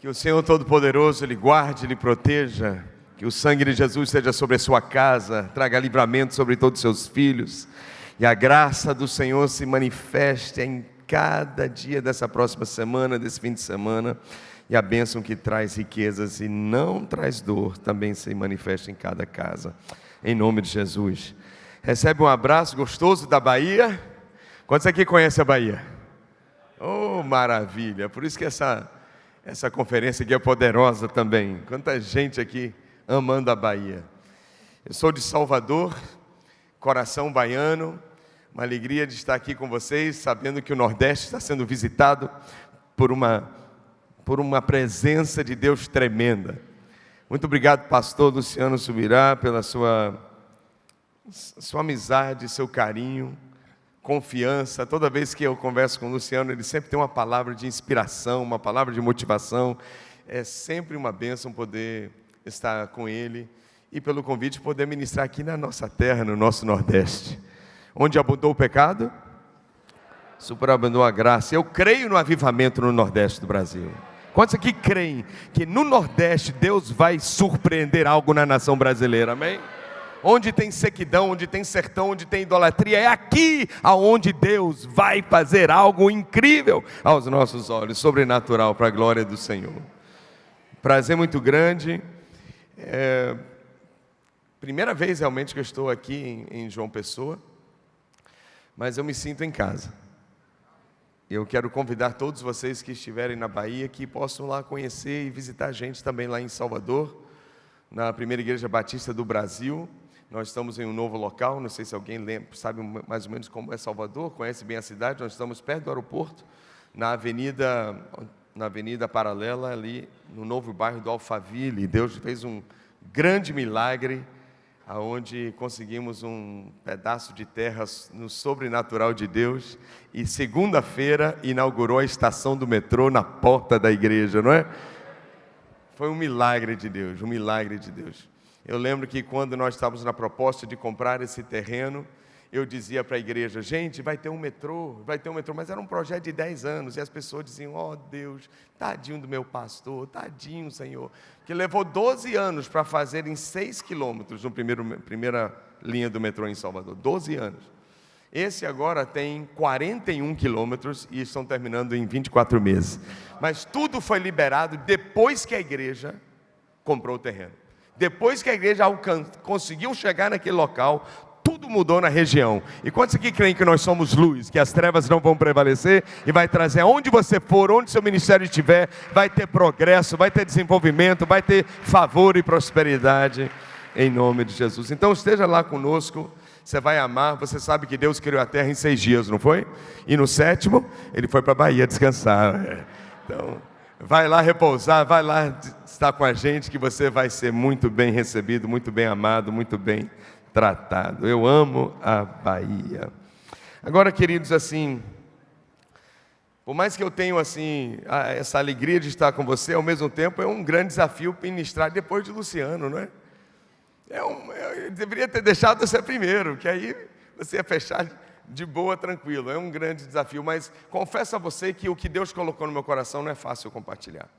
Que o Senhor Todo-Poderoso lhe guarde, lhe proteja. Que o sangue de Jesus esteja sobre a sua casa, traga livramento sobre todos os seus filhos. E a graça do Senhor se manifeste em cada dia dessa próxima semana, desse fim de semana. E a bênção que traz riquezas e não traz dor também se manifeste em cada casa. Em nome de Jesus. Recebe um abraço gostoso da Bahia. Quantos aqui conhecem a Bahia? Oh, maravilha! Por isso que essa essa conferência aqui é poderosa também. Quanta gente aqui amando a Bahia. Eu sou de Salvador, coração baiano. Uma alegria de estar aqui com vocês, sabendo que o Nordeste está sendo visitado por uma, por uma presença de Deus tremenda. Muito obrigado, pastor Luciano Subirá, pela sua, sua amizade, seu carinho confiança. Toda vez que eu converso com o Luciano, ele sempre tem uma palavra de inspiração, uma palavra de motivação. É sempre uma bênção poder estar com ele e pelo convite poder ministrar aqui na nossa terra, no nosso Nordeste. Onde abundou o pecado, superabundou a graça. Eu creio no avivamento no Nordeste do Brasil. Quantos aqui creem que no Nordeste Deus vai surpreender algo na nação brasileira? Amém? Onde tem sequidão, onde tem sertão, onde tem idolatria, é aqui aonde Deus vai fazer algo incrível aos nossos olhos, sobrenatural para a glória do Senhor. Prazer muito grande. É, primeira vez realmente que eu estou aqui em, em João Pessoa, mas eu me sinto em casa. Eu quero convidar todos vocês que estiverem na Bahia que possam lá conhecer e visitar a gente também lá em Salvador, na primeira igreja batista do Brasil. Nós estamos em um novo local, não sei se alguém lembra, sabe mais ou menos como é Salvador, conhece bem a cidade. Nós estamos perto do aeroporto, na avenida, na avenida paralela ali, no novo bairro do Alphaville. Deus fez um grande milagre, aonde conseguimos um pedaço de terra no sobrenatural de Deus. E segunda-feira inaugurou a estação do metrô na porta da igreja, não é? Foi um milagre de Deus, um milagre de Deus. Eu lembro que quando nós estávamos na proposta de comprar esse terreno, eu dizia para a igreja, gente, vai ter um metrô, vai ter um metrô, mas era um projeto de 10 anos, e as pessoas diziam, ó oh, Deus, tadinho do meu pastor, tadinho, Senhor, que levou 12 anos para fazer em 6 quilômetros, primeiro, primeira linha do metrô em Salvador, 12 anos. Esse agora tem 41 quilômetros e estão terminando em 24 meses. Mas tudo foi liberado depois que a igreja comprou o terreno. Depois que a igreja conseguiu chegar naquele local, tudo mudou na região. E quantos aqui creem que nós somos luz, que as trevas não vão prevalecer e vai trazer aonde você for, onde seu ministério estiver, vai ter progresso, vai ter desenvolvimento, vai ter favor e prosperidade em nome de Jesus. Então esteja lá conosco. Você vai amar, você sabe que Deus criou a terra em seis dias, não foi? E no sétimo, ele foi para a Bahia descansar. Então, vai lá repousar, vai lá estar com a gente, que você vai ser muito bem recebido, muito bem amado, muito bem tratado. Eu amo a Bahia. Agora, queridos, assim, por mais que eu tenha assim essa alegria de estar com você, ao mesmo tempo é um grande desafio ministrar depois de Luciano, não é? é um, eu deveria ter deixado você primeiro, que aí você ia fechar de boa, tranquilo. É um grande desafio, mas confesso a você que o que Deus colocou no meu coração não é fácil compartilhar.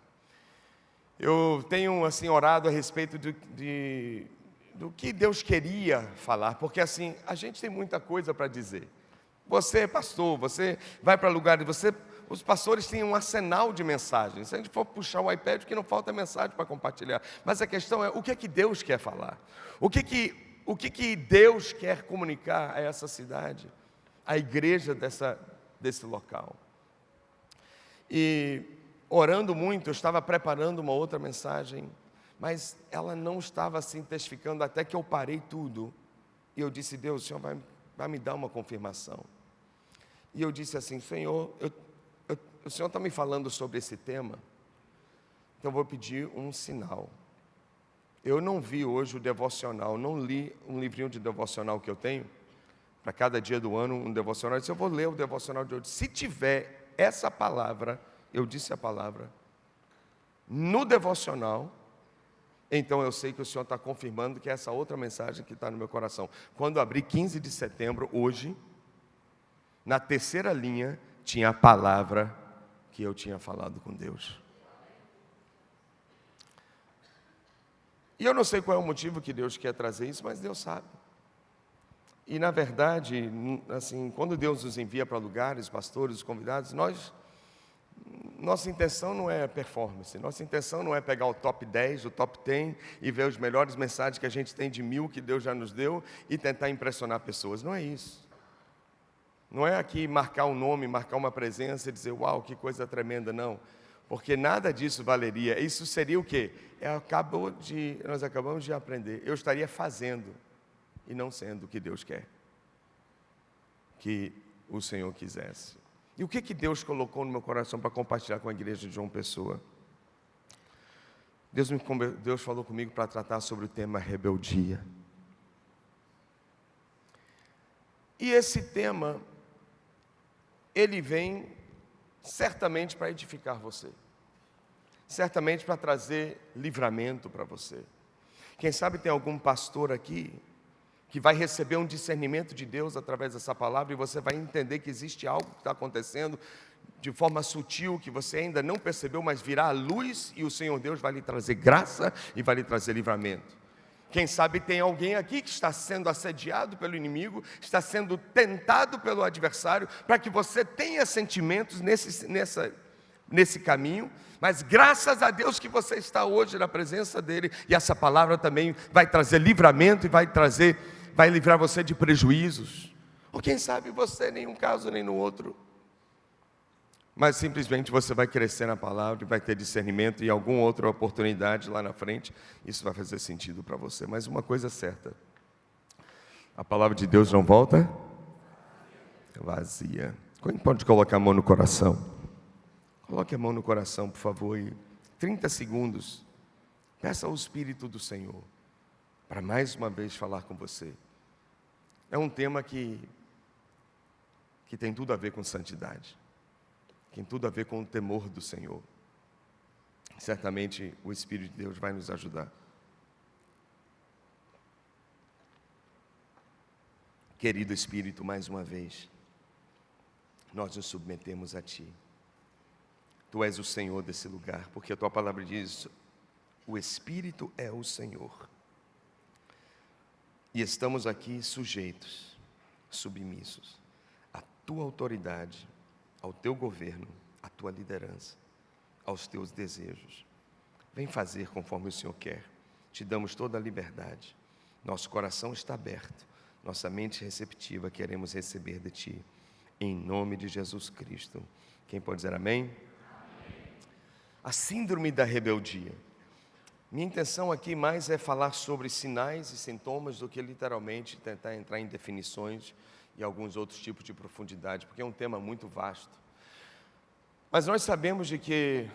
Eu tenho assim orado a respeito de, de, do que Deus queria falar, porque assim a gente tem muita coisa para dizer. Você é pastor, você vai para lugares, você, os pastores têm um arsenal de mensagens. Se a gente for puxar o iPad, que não falta mensagem para compartilhar. Mas a questão é o que é que Deus quer falar? O que que o que, que Deus quer comunicar a essa cidade? a igreja dessa, desse local. E orando muito, eu estava preparando uma outra mensagem, mas ela não estava assim testificando até que eu parei tudo. E eu disse, Deus, o Senhor vai, vai me dar uma confirmação. E eu disse assim, Senhor, eu, eu, o Senhor está me falando sobre esse tema, então eu vou pedir um sinal. Eu não vi hoje o devocional, não li um livrinho de devocional que eu tenho, para cada dia do ano um devocional. Eu disse, eu vou ler o devocional de hoje. Se tiver essa palavra, eu disse a palavra, no devocional, então eu sei que o Senhor está confirmando que é essa outra mensagem que está no meu coração. Quando abri 15 de setembro, hoje, na terceira linha, tinha a palavra que eu tinha falado com Deus. E eu não sei qual é o motivo que Deus quer trazer isso, mas Deus sabe. E na verdade, assim, quando Deus nos envia para lugares, pastores, convidados, nós nossa intenção não é performance, nossa intenção não é pegar o top 10, o top 10 e ver os melhores mensagens que a gente tem de mil que Deus já nos deu e tentar impressionar pessoas. Não é isso. Não é aqui marcar um nome, marcar uma presença e dizer, uau, que coisa tremenda, não. Porque nada disso valeria. Isso seria o quê? É, acabou de, nós acabamos de aprender. Eu estaria fazendo e não sendo o que Deus quer. Que o Senhor quisesse. E o que, que Deus colocou no meu coração para compartilhar com a igreja de João Pessoa? Deus, me, Deus falou comigo para tratar sobre o tema rebeldia. E esse tema, ele vem certamente para edificar você, certamente para trazer livramento para você. Quem sabe tem algum pastor aqui que vai receber um discernimento de Deus através dessa palavra e você vai entender que existe algo que está acontecendo de forma sutil que você ainda não percebeu, mas virá a luz e o Senhor Deus vai lhe trazer graça e vai lhe trazer livramento. Quem sabe tem alguém aqui que está sendo assediado pelo inimigo, está sendo tentado pelo adversário, para que você tenha sentimentos nesse, nessa, nesse caminho, mas graças a Deus que você está hoje na presença dEle, e essa palavra também vai trazer livramento e vai trazer vai livrar você de prejuízos. Ou quem sabe você, nem um caso nem no outro. Mas simplesmente você vai crescer na palavra vai ter discernimento e alguma outra oportunidade lá na frente, isso vai fazer sentido para você. Mas uma coisa é certa: a palavra de Deus não volta vazia. Quem pode colocar a mão no coração? Coloque a mão no coração, por favor, e 30 segundos. Peça ao Espírito do Senhor para mais uma vez falar com você. É um tema que, que tem tudo a ver com santidade, tem tudo a ver com o temor do Senhor. Certamente o Espírito de Deus vai nos ajudar. Querido Espírito, mais uma vez, nós nos submetemos a Ti. Tu és o Senhor desse lugar, porque a Tua palavra diz: o Espírito é o Senhor. E estamos aqui sujeitos, submissos à tua autoridade, ao teu governo, à tua liderança, aos teus desejos. Vem fazer conforme o Senhor quer. Te damos toda a liberdade. Nosso coração está aberto, nossa mente receptiva, queremos receber de ti. Em nome de Jesus Cristo. Quem pode dizer amém? amém. A síndrome da rebeldia. Minha intenção aqui mais é falar sobre sinais e sintomas do que literalmente tentar entrar em definições e alguns outros tipos de profundidade, porque é um tema muito vasto. Mas nós sabemos de que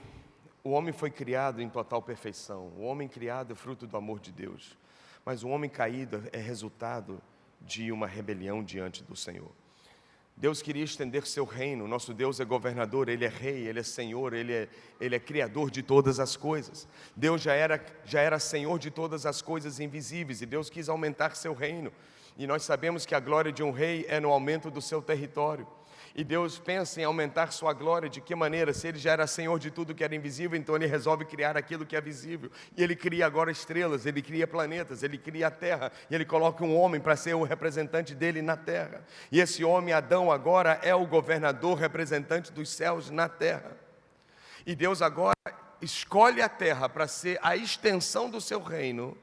o homem foi criado em total perfeição, o homem criado é fruto do amor de Deus, mas o homem caído é resultado de uma rebelião diante do Senhor. Deus queria estender seu reino, nosso Deus é governador, Ele é rei, Ele é senhor, Ele é, Ele é criador de todas as coisas. Deus já era, já era senhor de todas as coisas invisíveis e Deus quis aumentar seu reino. E nós sabemos que a glória de um rei é no aumento do seu território. E Deus pensa em aumentar sua glória de que maneira? Se ele já era senhor de tudo que era invisível, então ele resolve criar aquilo que é visível. E ele cria agora estrelas, ele cria planetas, ele cria a terra, e ele coloca um homem para ser o representante dele na terra. E esse homem, Adão, agora é o governador representante dos céus na terra. E Deus agora escolhe a terra para ser a extensão do seu reino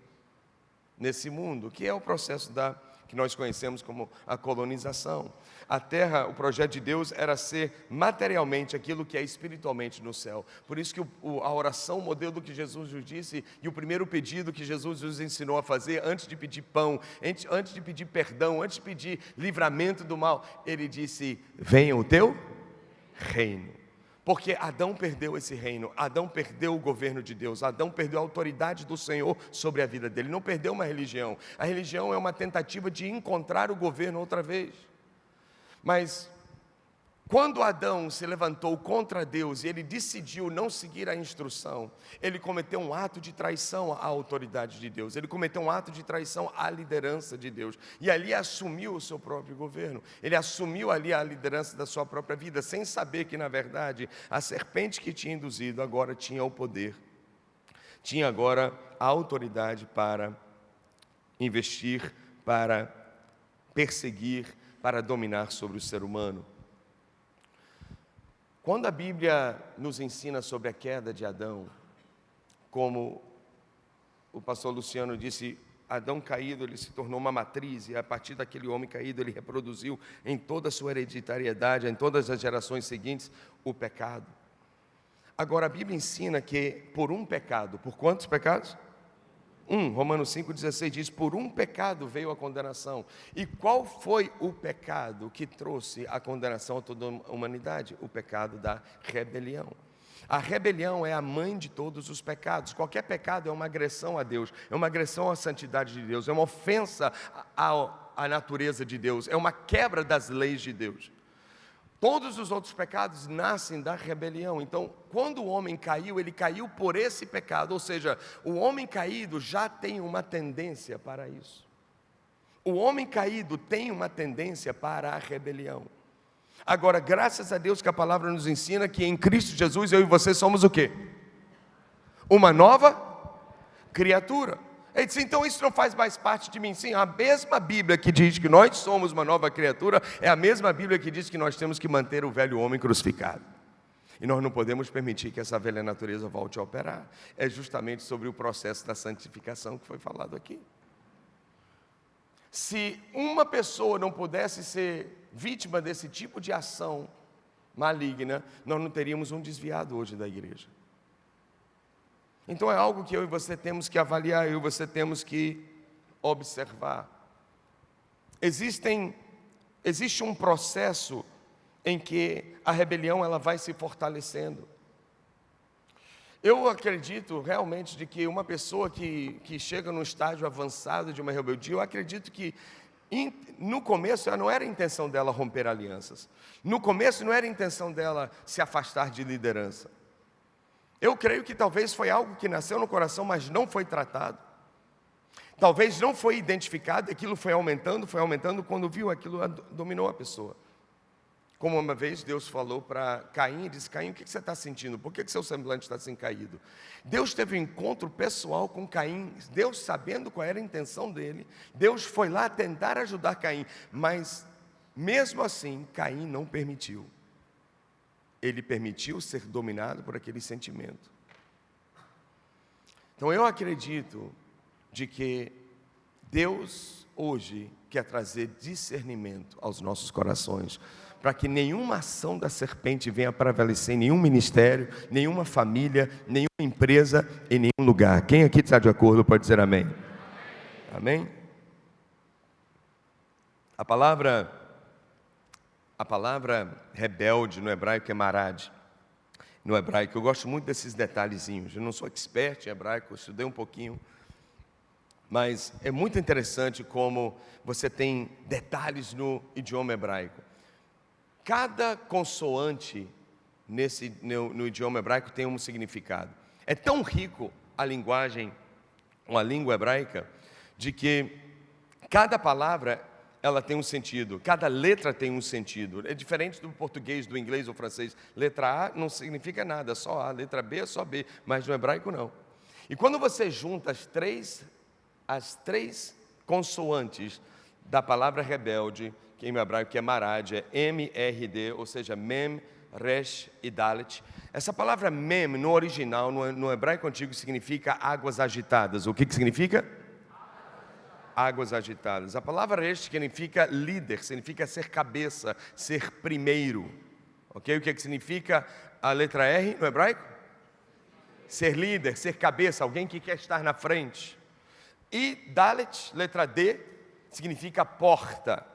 nesse mundo, que é o processo da que nós conhecemos como a colonização. A terra, o projeto de Deus era ser materialmente aquilo que é espiritualmente no céu. Por isso que o, a oração, o modelo que Jesus nos disse, e o primeiro pedido que Jesus nos ensinou a fazer, antes de pedir pão, antes, antes de pedir perdão, antes de pedir livramento do mal, ele disse: Venha o teu reino. Porque Adão perdeu esse reino, Adão perdeu o governo de Deus, Adão perdeu a autoridade do Senhor sobre a vida dele, não perdeu uma religião. A religião é uma tentativa de encontrar o governo outra vez. Mas quando Adão se levantou contra Deus e ele decidiu não seguir a instrução, ele cometeu um ato de traição à autoridade de Deus, ele cometeu um ato de traição à liderança de Deus, e ali assumiu o seu próprio governo, ele assumiu ali a liderança da sua própria vida, sem saber que, na verdade, a serpente que tinha induzido agora tinha o poder. Tinha agora a autoridade para investir, para perseguir, para dominar sobre o ser humano. Quando a Bíblia nos ensina sobre a queda de Adão, como o pastor Luciano disse, Adão caído, ele se tornou uma matriz, e a partir daquele homem caído, ele reproduziu em toda a sua hereditariedade, em todas as gerações seguintes, o pecado. Agora, a Bíblia ensina que por um pecado, por quantos pecados? Um, Romanos 5,16 diz: Por um pecado veio a condenação. E qual foi o pecado que trouxe a condenação a toda a humanidade? O pecado da rebelião. A rebelião é a mãe de todos os pecados. Qualquer pecado é uma agressão a Deus, é uma agressão à santidade de Deus, é uma ofensa à, à natureza de Deus, é uma quebra das leis de Deus. Todos os outros pecados nascem da rebelião. Então, quando o homem caiu, ele caiu por esse pecado, ou seja, o homem caído já tem uma tendência para isso. O homem caído tem uma tendência para a rebelião. Agora, graças a Deus que a palavra nos ensina que em Cristo Jesus eu e você somos o quê? Uma nova criatura. Ele disse, então isso não faz mais parte de mim. Sim, a mesma Bíblia que diz que nós somos uma nova criatura, é a mesma Bíblia que diz que nós temos que manter o velho homem crucificado. E nós não podemos permitir que essa velha natureza volte a operar. É justamente sobre o processo da santificação que foi falado aqui. Se uma pessoa não pudesse ser vítima desse tipo de ação maligna, nós não teríamos um desviado hoje da igreja. Então é algo que eu e você temos que avaliar, eu e você temos que observar. Existem, existe um processo em que a rebelião ela vai se fortalecendo. Eu acredito realmente de que uma pessoa que, que chega num estágio avançado de uma rebeldia, eu acredito que no começo não era a intenção dela romper alianças. No começo não era a intenção dela se afastar de liderança. Eu creio que talvez foi algo que nasceu no coração, mas não foi tratado. Talvez não foi identificado, aquilo foi aumentando, foi aumentando, quando viu aquilo dominou a pessoa. Como uma vez Deus falou para Caim, disse, Caim, o que você está sentindo? Por que seu semblante está assim caído? Deus teve um encontro pessoal com Caim, Deus sabendo qual era a intenção dele, Deus foi lá tentar ajudar Caim, mas mesmo assim Caim não permitiu ele permitiu ser dominado por aquele sentimento. Então eu acredito de que Deus hoje quer trazer discernimento aos nossos corações, para que nenhuma ação da serpente venha prevalecer em nenhum ministério, nenhuma família, nenhuma empresa, em nenhum lugar. Quem aqui está de acordo pode dizer amém. Amém? A palavra a palavra rebelde no hebraico é marad. No hebraico, eu gosto muito desses detalhezinhos. Eu não sou expert em hebraico, estudei um pouquinho. Mas é muito interessante como você tem detalhes no idioma hebraico. Cada consoante nesse, no, no idioma hebraico tem um significado. É tão rico a linguagem, a língua hebraica, de que cada palavra ela tem um sentido, cada letra tem um sentido. É diferente do português, do inglês ou francês. Letra A não significa nada, só A. Letra B é só B, mas no hebraico não. E quando você junta as três, as três consoantes da palavra rebelde, que em hebraico é marad, é M-R-D, ou seja, mem, resh e dalet. Essa palavra mem, no original, no, hebraico antigo, significa águas agitadas. O que, que significa? Águas agitadas. A palavra este significa líder, significa ser cabeça, ser primeiro. Ok? O que, é que significa a letra R no hebraico? Ser líder, ser cabeça, alguém que quer estar na frente. E Dalet, letra D, significa porta.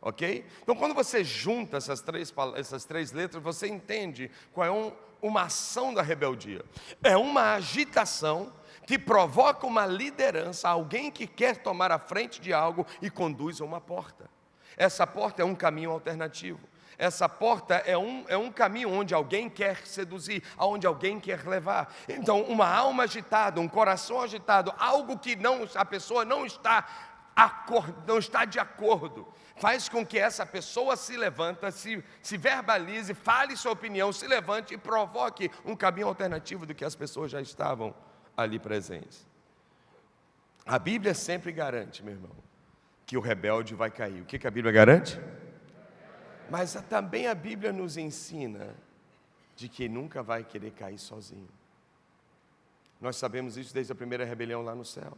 Ok? Então, quando você junta essas três, essas três letras, você entende qual é um, uma ação da rebeldia. É uma agitação que provoca uma liderança, alguém que quer tomar a frente de algo e conduz a uma porta. Essa porta é um caminho alternativo. Essa porta é um, é um caminho onde alguém quer seduzir, aonde alguém quer levar. Então, uma alma agitada, um coração agitado, algo que não, a pessoa não está, não está de acordo, faz com que essa pessoa se levanta, se, se verbalize, fale sua opinião, se levante e provoque um caminho alternativo do que as pessoas já estavam ali presentes. A Bíblia sempre garante, meu irmão, que o rebelde vai cair. O que, que a Bíblia garante? Mas também a Bíblia nos ensina de que nunca vai querer cair sozinho. Nós sabemos isso desde a primeira rebelião lá no céu.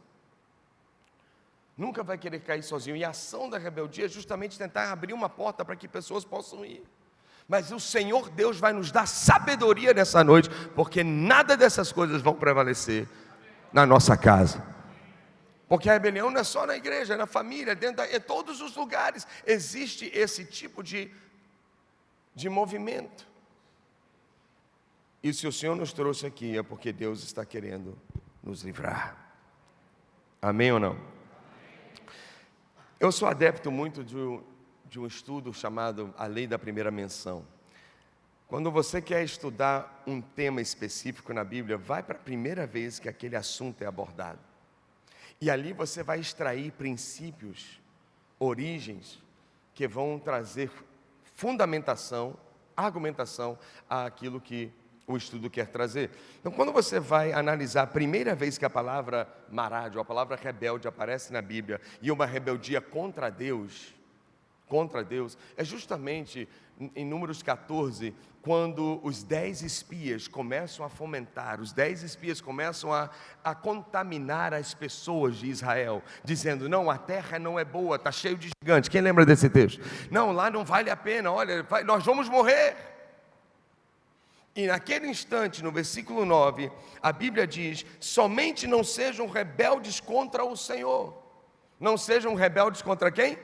Nunca vai querer cair sozinho. E a ação da rebeldia é justamente tentar abrir uma porta para que pessoas possam ir. Mas o Senhor Deus vai nos dar sabedoria nessa noite, porque nada dessas coisas vão prevalecer na nossa casa. Porque a rebelião não é só na igreja, é na família, dentro da, em todos os lugares existe esse tipo de, de movimento. E se o Senhor nos trouxe aqui é porque Deus está querendo nos livrar. Amém ou não? Eu sou adepto muito de de um estudo chamado A Lei da Primeira Menção. Quando você quer estudar um tema específico na Bíblia, vai para a primeira vez que aquele assunto é abordado. E ali você vai extrair princípios, origens, que vão trazer fundamentação, argumentação àquilo que o estudo quer trazer. Então, quando você vai analisar a primeira vez que a palavra marádio, a palavra rebelde aparece na Bíblia, e uma rebeldia contra Deus, contra Deus, é justamente em Números 14, quando os dez espias começam a fomentar, os dez espias começam a, a contaminar as pessoas de Israel, dizendo: não, a terra não é boa, está cheio de gigantes. Quem lembra desse texto? Não, lá não vale a pena, olha, vai, nós vamos morrer. E naquele instante, no versículo 9, a Bíblia diz: somente não sejam rebeldes contra o Senhor. Não sejam rebeldes contra quem?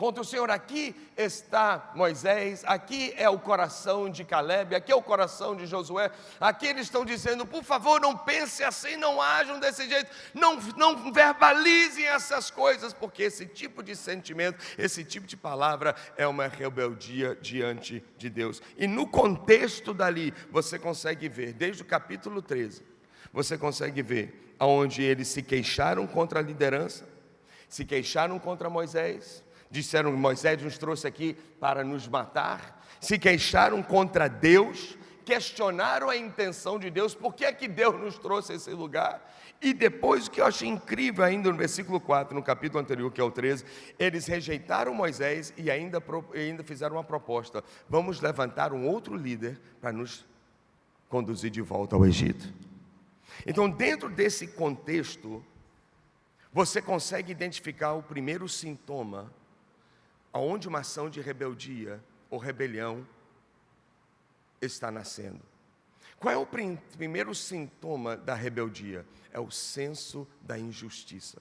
Contra o Senhor. Aqui está Moisés, aqui é o coração de Caleb, aqui é o coração de Josué. Aqui eles estão dizendo: por favor, não pense assim, não ajam desse jeito, não, não verbalizem essas coisas, porque esse tipo de sentimento, esse tipo de palavra é uma rebeldia diante de Deus. E no contexto dali, você consegue ver, desde o capítulo 13, você consegue ver aonde eles se queixaram contra a liderança, se queixaram contra Moisés, disseram: Moisés nos trouxe aqui para nos matar, se queixaram contra Deus, questionaram a intenção de Deus, por que é que Deus nos trouxe a esse lugar? E depois, o que eu achei incrível ainda no versículo 4, no capítulo anterior, que é o 13, eles rejeitaram Moisés e ainda, ainda fizeram uma proposta: vamos levantar um outro líder para nos conduzir de volta ao Egito. Então, dentro desse contexto, você consegue identificar o primeiro sintoma aonde uma ação de rebeldia ou rebelião está nascendo. Qual é o primeiro sintoma da rebeldia? É o senso da injustiça.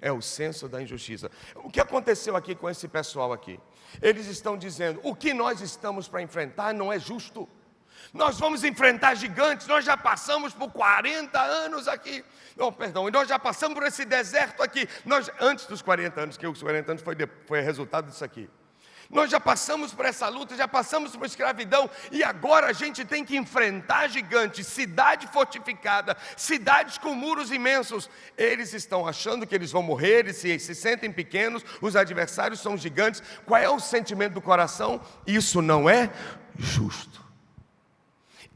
É o senso da injustiça. O que aconteceu aqui com esse pessoal aqui? Eles estão dizendo: o que nós estamos para enfrentar não é justo. Nós vamos enfrentar gigantes, nós já passamos por 40 anos aqui. Não, perdão, nós já passamos por esse deserto aqui. Nós, antes dos 40 anos, que os 40 anos foi, foi resultado disso aqui. Nós já passamos por essa luta, já passamos por escravidão e agora a gente tem que enfrentar gigantes, cidade fortificada, cidades com muros imensos. Eles estão achando que eles vão morrer, eles se, se sentem pequenos, os adversários são gigantes. Qual é o sentimento do coração? Isso não é justo.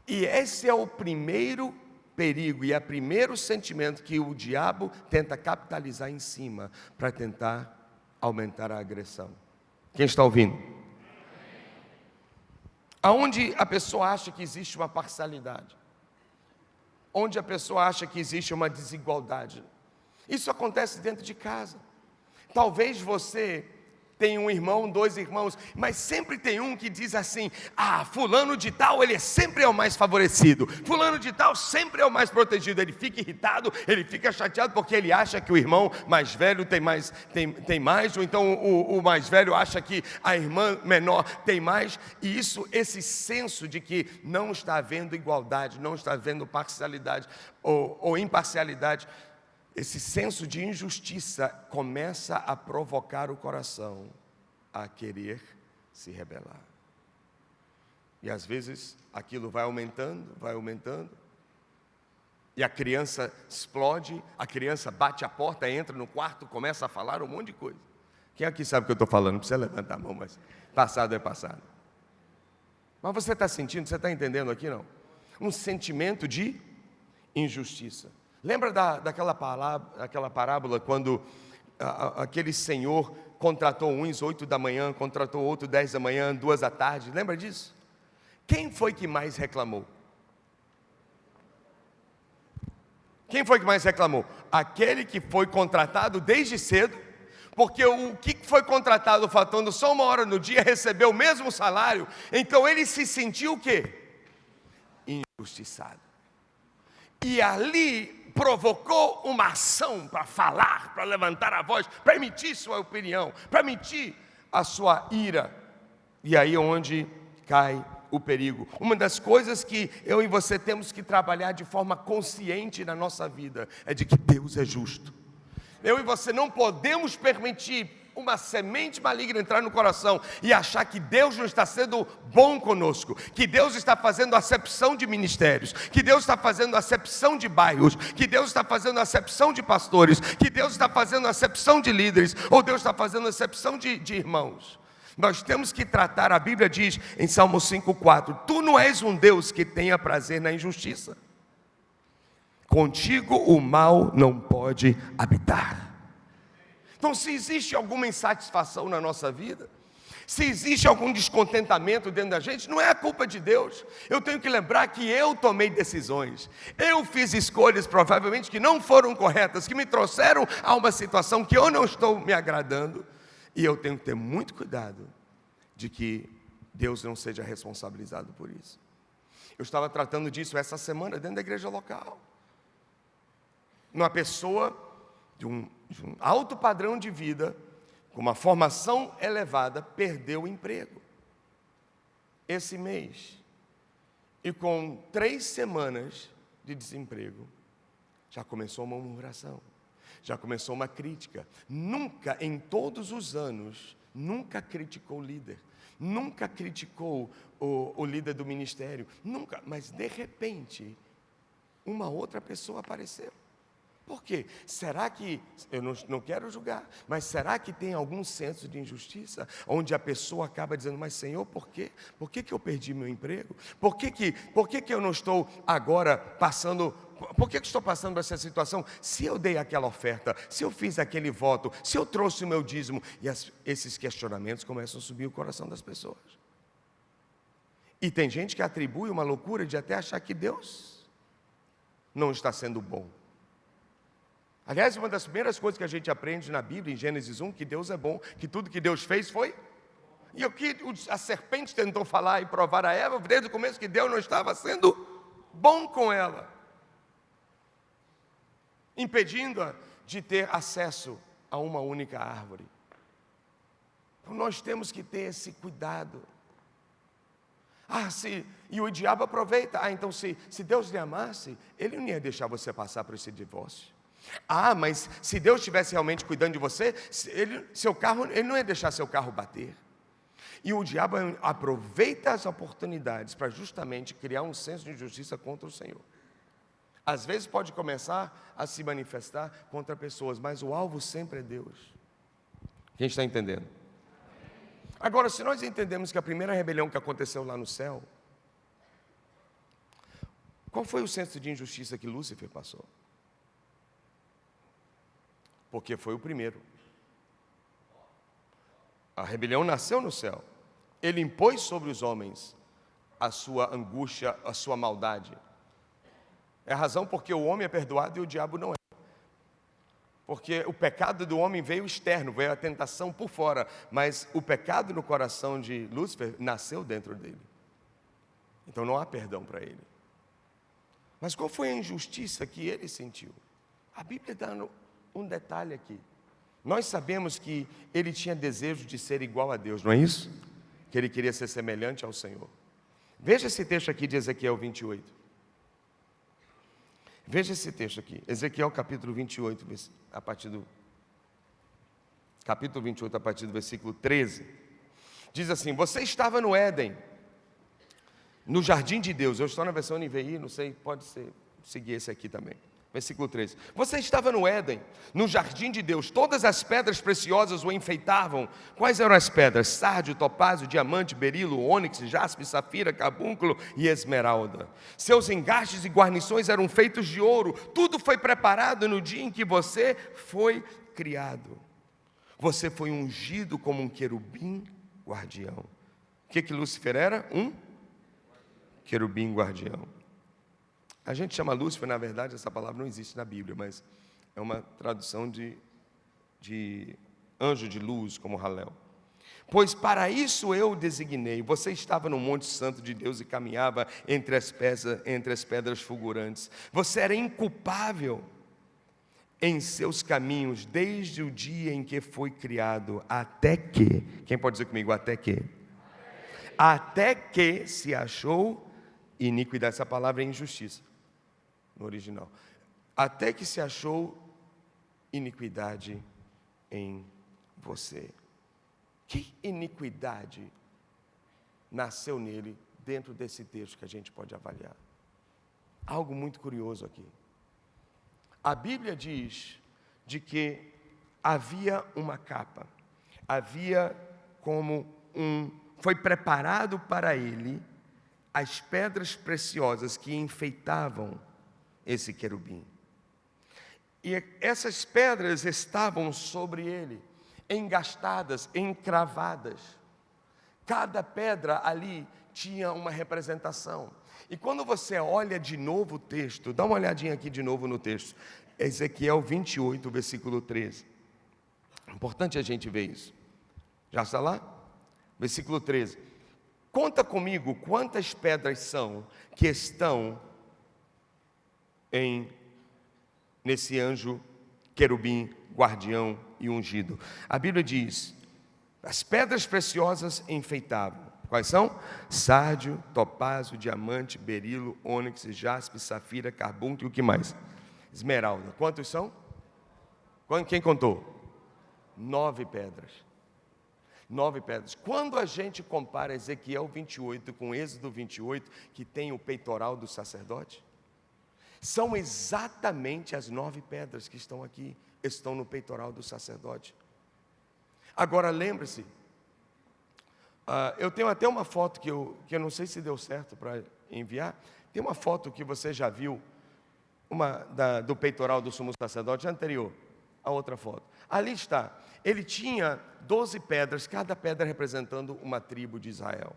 E esse é o primeiro perigo e é o primeiro sentimento que o diabo tenta capitalizar em cima para tentar aumentar a agressão. Quem está ouvindo? Aonde a pessoa acha que existe uma parcialidade? Onde a pessoa acha que existe uma desigualdade? Isso acontece dentro de casa. Talvez você tem um irmão, dois irmãos, mas sempre tem um que diz assim: ah, fulano de tal, ele sempre é o mais favorecido, fulano de tal sempre é o mais protegido. Ele fica irritado, ele fica chateado porque ele acha que o irmão mais velho tem mais, tem, tem mais, ou então o, o mais velho acha que a irmã menor tem mais, e isso, esse senso de que não está havendo igualdade, não está havendo parcialidade ou, ou imparcialidade esse senso de injustiça começa a provocar o coração a querer se rebelar. E às vezes aquilo vai aumentando, vai aumentando. E a criança explode, a criança bate a porta, entra no quarto, começa a falar um monte de coisa. Quem aqui sabe o que eu estou falando? Não precisa levantar a mão, mas passado é passado. Mas você está sentindo, você está entendendo aqui não? Um sentimento de injustiça. Lembra da, daquela, palavra, aquela parábola quando a, a, aquele senhor contratou uns oito da manhã, contratou outro dez da manhã, duas da tarde? Lembra disso? Quem foi que mais reclamou? Quem foi que mais reclamou? Aquele que foi contratado desde cedo, porque o que foi contratado faltando só uma hora no dia recebeu o mesmo salário, então ele se sentiu o quê? Injustiçado. E ali provocou uma ação para falar, para levantar a voz, para emitir sua opinião, para emitir a sua ira. E aí é onde cai o perigo. Uma das coisas que eu e você temos que trabalhar de forma consciente na nossa vida é de que Deus é justo. Eu e você não podemos permitir uma semente maligna entrar no coração e achar que Deus não está sendo bom conosco, que Deus está fazendo acepção de ministérios, que Deus está fazendo acepção de bairros, que Deus está fazendo acepção de pastores, que Deus está fazendo acepção de líderes, ou Deus está fazendo acepção de, de irmãos. Nós temos que tratar, a Bíblia diz em Salmo 5,4: Tu não és um Deus que tenha prazer na injustiça, contigo o mal não pode habitar. Então, se existe alguma insatisfação na nossa vida, se existe algum descontentamento dentro da gente, não é a culpa de Deus. Eu tenho que lembrar que eu tomei decisões, eu fiz escolhas provavelmente que não foram corretas, que me trouxeram a uma situação que eu não estou me agradando. E eu tenho que ter muito cuidado de que Deus não seja responsabilizado por isso. Eu estava tratando disso essa semana dentro da igreja local. Uma pessoa de um, um alto padrão de vida, com uma formação elevada, perdeu o emprego esse mês. E com três semanas de desemprego, já começou uma murmuração já começou uma crítica. Nunca, em todos os anos, nunca criticou o líder, nunca criticou o, o líder do ministério, nunca, mas de repente, uma outra pessoa apareceu. Por quê? Será que, eu não, não, quero julgar, mas será que tem algum senso de injustiça, onde a pessoa acaba dizendo, mas Senhor, por quê? Por que, que eu perdi meu emprego? Por que, que, por que, que eu não estou agora passando por que estou passando essa situação? Se eu dei aquela oferta, se eu fiz aquele voto, se eu trouxe o meu dízimo, e as, esses questionamentos começam a subir o coração das pessoas. E tem gente que atribui uma loucura de até achar que Deus não está sendo bom. Aliás, uma das primeiras coisas que a gente aprende na Bíblia, em Gênesis 1, que Deus é bom, que tudo que Deus fez foi. E o que a serpente tentou falar e provar a Eva, desde o começo, que Deus não estava sendo bom com ela impedindo-a de ter acesso a uma única árvore. Então nós temos que ter esse cuidado. Ah, se, e o diabo aproveita. Ah, então se, se Deus lhe amasse, ele não ia deixar você passar por esse divórcio. Ah, mas se Deus estivesse realmente cuidando de você, ele, seu carro, ele não ia deixar seu carro bater. E o diabo aproveita as oportunidades para justamente criar um senso de justiça contra o Senhor. Às vezes pode começar a se manifestar contra pessoas, mas o alvo sempre é Deus. Quem está entendendo? Agora, se nós entendemos que a primeira rebelião que aconteceu lá no céu, qual foi o senso de injustiça que Lúcifer passou? Porque foi o primeiro. A rebelião nasceu no céu. Ele impôs sobre os homens a sua angústia, a sua maldade. É a razão porque o homem é perdoado e o diabo não é. Porque o pecado do homem veio externo, veio a tentação por fora, mas o pecado no coração de Lúcifer nasceu dentro dele. Então não há perdão para ele. Mas qual foi a injustiça que ele sentiu? A Bíblia dá um detalhe aqui. Nós sabemos que ele tinha desejo de ser igual a Deus, não é isso? Que ele queria ser semelhante ao Senhor. Veja esse texto aqui de Ezequiel 28. Veja esse texto aqui, Ezequiel capítulo 28, a partir do capítulo 28, a partir do versículo 13. Diz assim: Você estava no Éden, no jardim de Deus. Eu estou na versão NVI, não sei, pode ser, seguir esse aqui também. Versículo 13. Você estava no Éden, no jardim de Deus, todas as pedras preciosas o enfeitavam. Quais eram as pedras? Sárdio, topázio, diamante, berilo, ônix, jaspe, safira, carbúnculo e esmeralda. Seus engastes e guarnições eram feitos de ouro. Tudo foi preparado no dia em que você foi criado. Você foi ungido como um querubim guardião. O que que Lúcifer era? Um querubim guardião. A gente chama Lúcifer, na verdade, essa palavra não existe na Bíblia, mas é uma tradução de, de anjo de luz, como Halel. Pois para isso eu o designei. Você estava no Monte Santo de Deus e caminhava entre as, pedras, entre as pedras fulgurantes. Você era inculpável em seus caminhos desde o dia em que foi criado, até que, quem pode dizer comigo, até que? Até que se achou iniquidade. Essa palavra é injustiça no original. Até que se achou iniquidade em você. Que iniquidade nasceu nele dentro desse texto que a gente pode avaliar? Algo muito curioso aqui. A Bíblia diz de que havia uma capa, havia como um, foi preparado para ele as pedras preciosas que enfeitavam esse querubim. E essas pedras estavam sobre ele, engastadas, encravadas. Cada pedra ali tinha uma representação. E quando você olha de novo o texto, dá uma olhadinha aqui de novo no texto, Ezequiel 28, versículo 13. Importante a gente ver isso. Já está lá? Versículo 13. Conta comigo quantas pedras são que estão em nesse anjo querubim, guardião e ungido. A Bíblia diz: as pedras preciosas enfeitavam. Quais são? Sárdio, topázio, diamante, berilo, ônix, jaspe, safira, carbúnculo e o que mais? Esmeralda. Quantos são? Quem contou? Nove pedras. Nove pedras. Quando a gente compara Ezequiel 28 com Êxodo 28, que tem o peitoral do sacerdote, são exatamente as nove pedras que estão aqui, estão no peitoral do sacerdote. Agora lembre-se, uh, eu tenho até uma foto que eu, que eu não sei se deu certo para enviar. Tem uma foto que você já viu, uma da, do peitoral do sumo sacerdote anterior, a outra foto. Ali está. Ele tinha doze pedras, cada pedra representando uma tribo de Israel.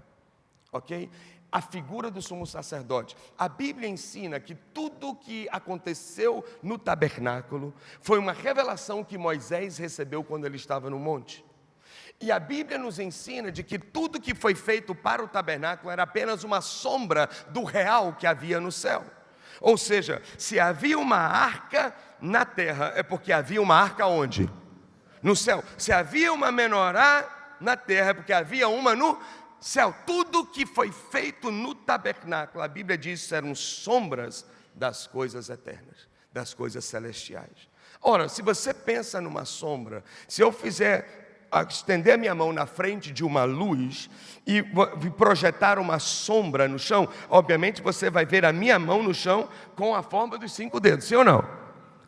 Ok? A figura do sumo sacerdote. A Bíblia ensina que tudo o que aconteceu no tabernáculo foi uma revelação que Moisés recebeu quando ele estava no monte. E a Bíblia nos ensina de que tudo que foi feito para o tabernáculo era apenas uma sombra do real que havia no céu. Ou seja, se havia uma arca na terra, é porque havia uma arca onde? No céu. Se havia uma menorá na terra, é porque havia uma no céu, tudo que foi feito no tabernáculo, a Bíblia diz, eram sombras das coisas eternas, das coisas celestiais. Ora, se você pensa numa sombra, se eu fizer estender a minha mão na frente de uma luz e projetar uma sombra no chão, obviamente você vai ver a minha mão no chão com a forma dos cinco dedos, sim ou não?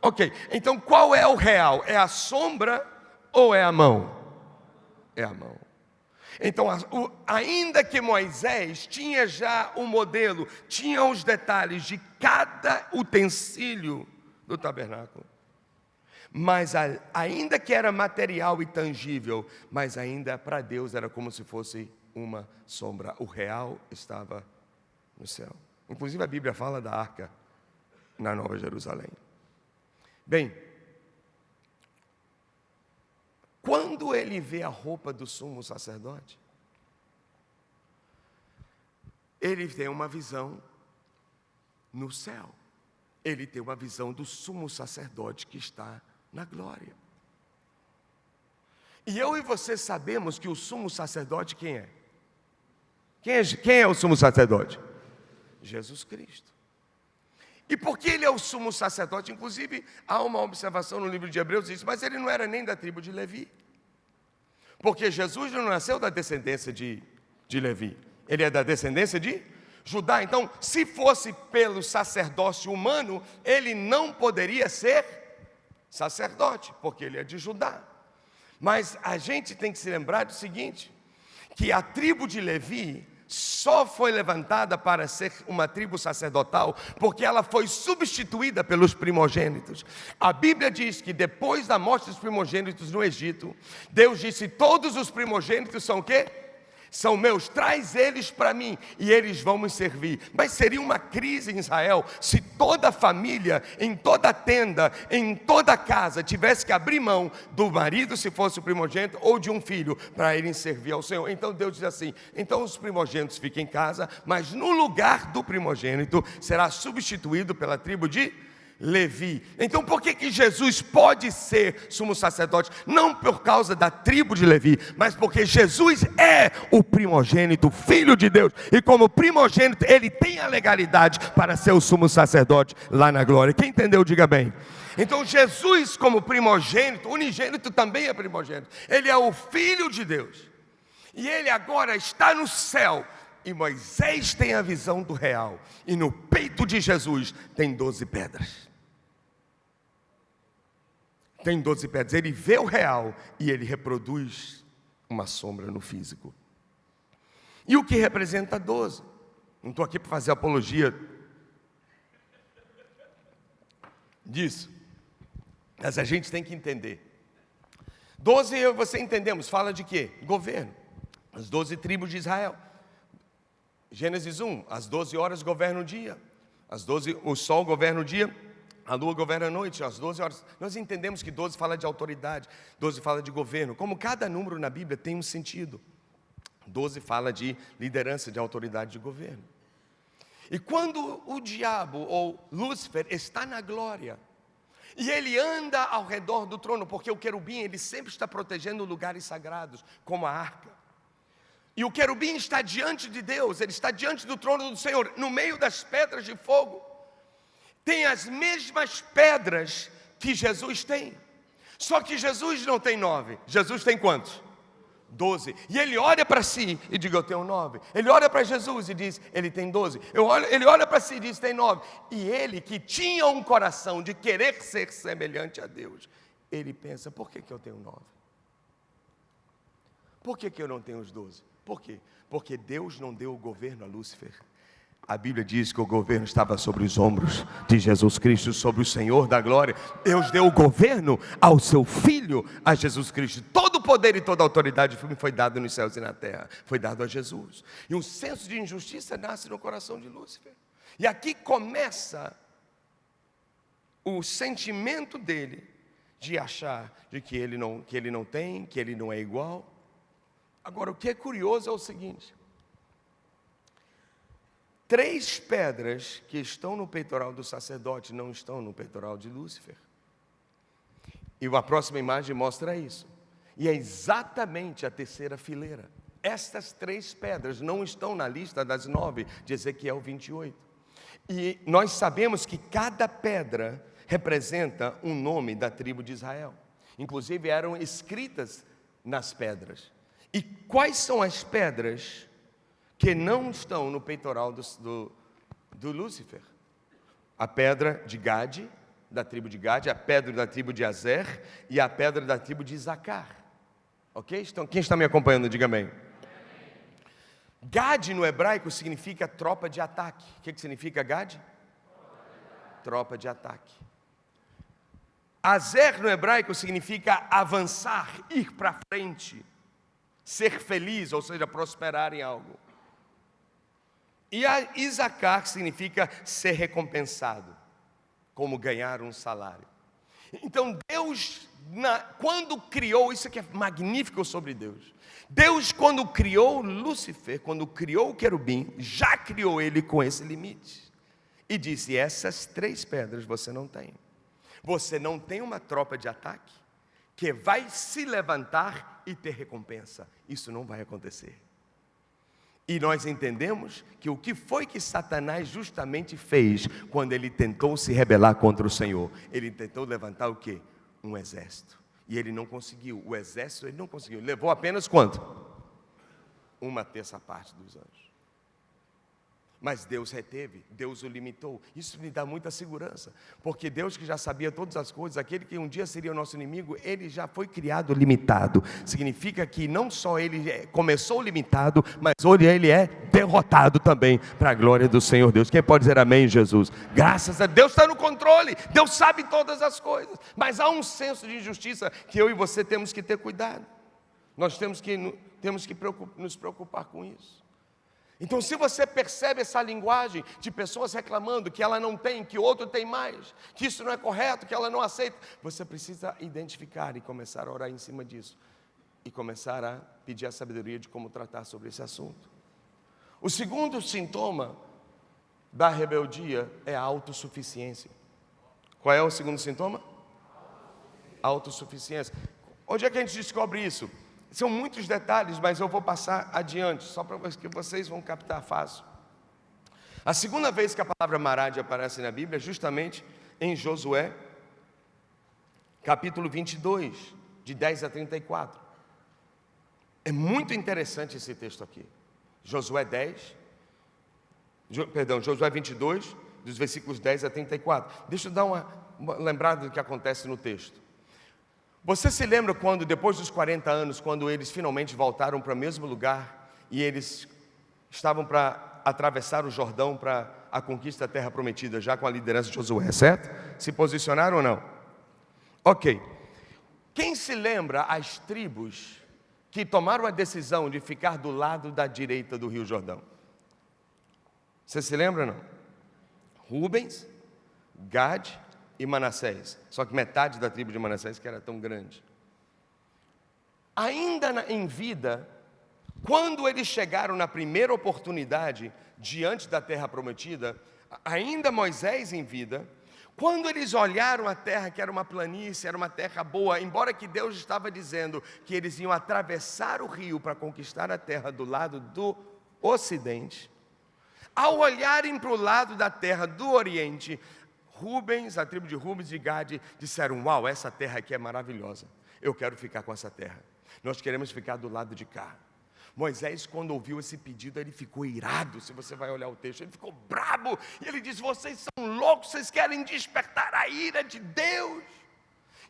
Ok, então qual é o real? É a sombra ou é a mão? É a mão. Então, ainda que Moisés tinha já o um modelo, tinha os detalhes de cada utensílio do tabernáculo, mas ainda que era material e tangível, mas ainda para Deus era como se fosse uma sombra. O real estava no céu. Inclusive a Bíblia fala da arca na Nova Jerusalém. Bem, quando ele vê a roupa do sumo sacerdote, ele tem uma visão no céu. Ele tem uma visão do sumo sacerdote que está na glória. E eu e você sabemos que o sumo sacerdote quem é? Quem é, quem é o sumo sacerdote? Jesus Cristo. E porque ele é o sumo sacerdote, inclusive há uma observação no livro de Hebreus, diz, mas ele não era nem da tribo de Levi. Porque Jesus não nasceu da descendência de, de Levi, ele é da descendência de Judá. Então, se fosse pelo sacerdócio humano, ele não poderia ser sacerdote, porque ele é de Judá. Mas a gente tem que se lembrar do seguinte: que a tribo de Levi só foi levantada para ser uma tribo sacerdotal porque ela foi substituída pelos primogênitos. A Bíblia diz que depois da morte dos primogênitos no Egito, Deus disse: todos os primogênitos são quê? São meus, traz eles para mim e eles vão me servir. Mas seria uma crise em Israel se toda família, em toda tenda, em toda casa, tivesse que abrir mão do marido, se fosse o primogênito, ou de um filho, para irem servir ao Senhor. Então Deus diz assim: então os primogênitos fiquem em casa, mas no lugar do primogênito será substituído pela tribo de Levi. Então, por que, que Jesus pode ser sumo sacerdote? Não por causa da tribo de Levi, mas porque Jesus é o primogênito, filho de Deus. E como primogênito, ele tem a legalidade para ser o sumo sacerdote lá na glória. Quem entendeu, diga bem. Então, Jesus, como primogênito, unigênito também é primogênito. Ele é o filho de Deus. E ele agora está no céu. E Moisés tem a visão do real. E no peito de Jesus tem doze pedras tem 12 pedras. Ele vê o real e ele reproduz uma sombra no físico. E o que representa 12? Não estou aqui para fazer apologia disso, mas a gente tem que entender. 12, eu e você entendemos, fala de quê? Governo. As 12 tribos de Israel. Gênesis 1, as 12 horas governam o dia. As 12, o sol governa o dia, a lua governa a noite, às 12 horas. Nós entendemos que 12 fala de autoridade, 12 fala de governo. Como cada número na Bíblia tem um sentido. 12 fala de liderança, de autoridade de governo. E quando o diabo ou Lúcifer está na glória, e ele anda ao redor do trono, porque o querubim ele sempre está protegendo lugares sagrados, como a arca. E o querubim está diante de Deus, ele está diante do trono do Senhor, no meio das pedras de fogo tem as mesmas pedras que Jesus tem. Só que Jesus não tem nove. Jesus tem quantos? Doze. E ele olha para si e diz: Eu tenho nove. Ele olha para Jesus e diz: Ele tem doze. Ele olha para si e diz: Tem nove. E ele, que tinha um coração de querer ser semelhante a Deus, ele pensa: Por que, que eu tenho nove? Por que, que eu não tenho os doze? Por quê? Porque Deus não deu o governo a Lúcifer. A Bíblia diz que o governo estava sobre os ombros de Jesus Cristo, sobre o Senhor da glória. Deus deu o governo ao seu filho, a Jesus Cristo. Todo o poder e toda a autoridade foi dado nos céus e na terra, foi dado a Jesus. E um senso de injustiça nasce no coração de Lúcifer. E aqui começa o sentimento dele de achar de que ele não, que ele não tem, que ele não é igual. Agora, o que é curioso é o seguinte: Três pedras que estão no peitoral do sacerdote não estão no peitoral de Lúcifer. E a próxima imagem mostra isso. E é exatamente a terceira fileira. Estas três pedras não estão na lista das nove de Ezequiel 28. E nós sabemos que cada pedra representa um nome da tribo de Israel. Inclusive eram escritas nas pedras. E quais são as pedras que não estão no peitoral do, do, do Lúcifer. A pedra de Gade, da tribo de Gade, a pedra da tribo de Azer e a pedra da tribo de Zacar. Ok? Então, quem está me acompanhando, diga amém. Gade no hebraico significa tropa de ataque. O que, que significa Gade? Tropa de ataque. Azer no hebraico significa avançar, ir para frente, ser feliz, ou seja, prosperar em algo. E a significa ser recompensado, como ganhar um salário. Então Deus, na, quando criou, isso aqui é magnífico sobre Deus. Deus, quando criou Lúcifer, quando criou o querubim, já criou ele com esse limite. E disse: essas três pedras você não tem. Você não tem uma tropa de ataque que vai se levantar e ter recompensa. Isso não vai acontecer. E nós entendemos que o que foi que Satanás justamente fez quando ele tentou se rebelar contra o Senhor? Ele tentou levantar o quê? Um exército. E ele não conseguiu. O exército ele não conseguiu. Levou apenas quanto? Uma terça parte dos anjos. Mas Deus reteve, Deus o limitou. Isso me dá muita segurança, porque Deus que já sabia todas as coisas, aquele que um dia seria o nosso inimigo, ele já foi criado limitado. Significa que não só ele é, começou limitado, mas hoje ele é derrotado também, para a glória do Senhor Deus. Quem pode dizer amém, Jesus? Graças a Deus está no controle, Deus sabe todas as coisas, mas há um senso de injustiça que eu e você temos que ter cuidado. Nós temos que, temos que nos preocupar com isso. Então, se você percebe essa linguagem de pessoas reclamando que ela não tem, que outro tem mais, que isso não é correto, que ela não aceita, você precisa identificar e começar a orar em cima disso e começar a pedir a sabedoria de como tratar sobre esse assunto. O segundo sintoma da rebeldia é a autossuficiência. Qual é o segundo sintoma? Autossuficiência. Onde é que a gente descobre isso? São muitos detalhes, mas eu vou passar adiante, só para que vocês vão captar fácil. A segunda vez que a palavra marade aparece na Bíblia é justamente em Josué, capítulo 22, de 10 a 34. É muito interessante esse texto aqui. Josué 10, perdão, Josué 22, dos versículos 10 a 34. Deixa eu dar uma lembrada do que acontece no texto. Você se lembra quando, depois dos 40 anos, quando eles finalmente voltaram para o mesmo lugar e eles estavam para atravessar o Jordão para a conquista da terra prometida, já com a liderança de Josué, certo? Se posicionaram ou não? Ok. Quem se lembra as tribos que tomaram a decisão de ficar do lado da direita do Rio Jordão? Você se lembra ou não? Rubens, Gad e Manassés. Só que metade da tribo de Manassés que era tão grande. Ainda em vida, quando eles chegaram na primeira oportunidade diante da terra prometida, ainda Moisés em vida, quando eles olharam a terra, que era uma planície, era uma terra boa, embora que Deus estava dizendo que eles iam atravessar o rio para conquistar a terra do lado do ocidente, ao olharem para o lado da terra do oriente, Rubens, a tribo de Rubens e Gade disseram: Uau, essa terra aqui é maravilhosa. Eu quero ficar com essa terra. Nós queremos ficar do lado de cá. Moisés, quando ouviu esse pedido, ele ficou irado. Se você vai olhar o texto, ele ficou brabo. E ele disse: Vocês são loucos, vocês querem despertar a ira de Deus.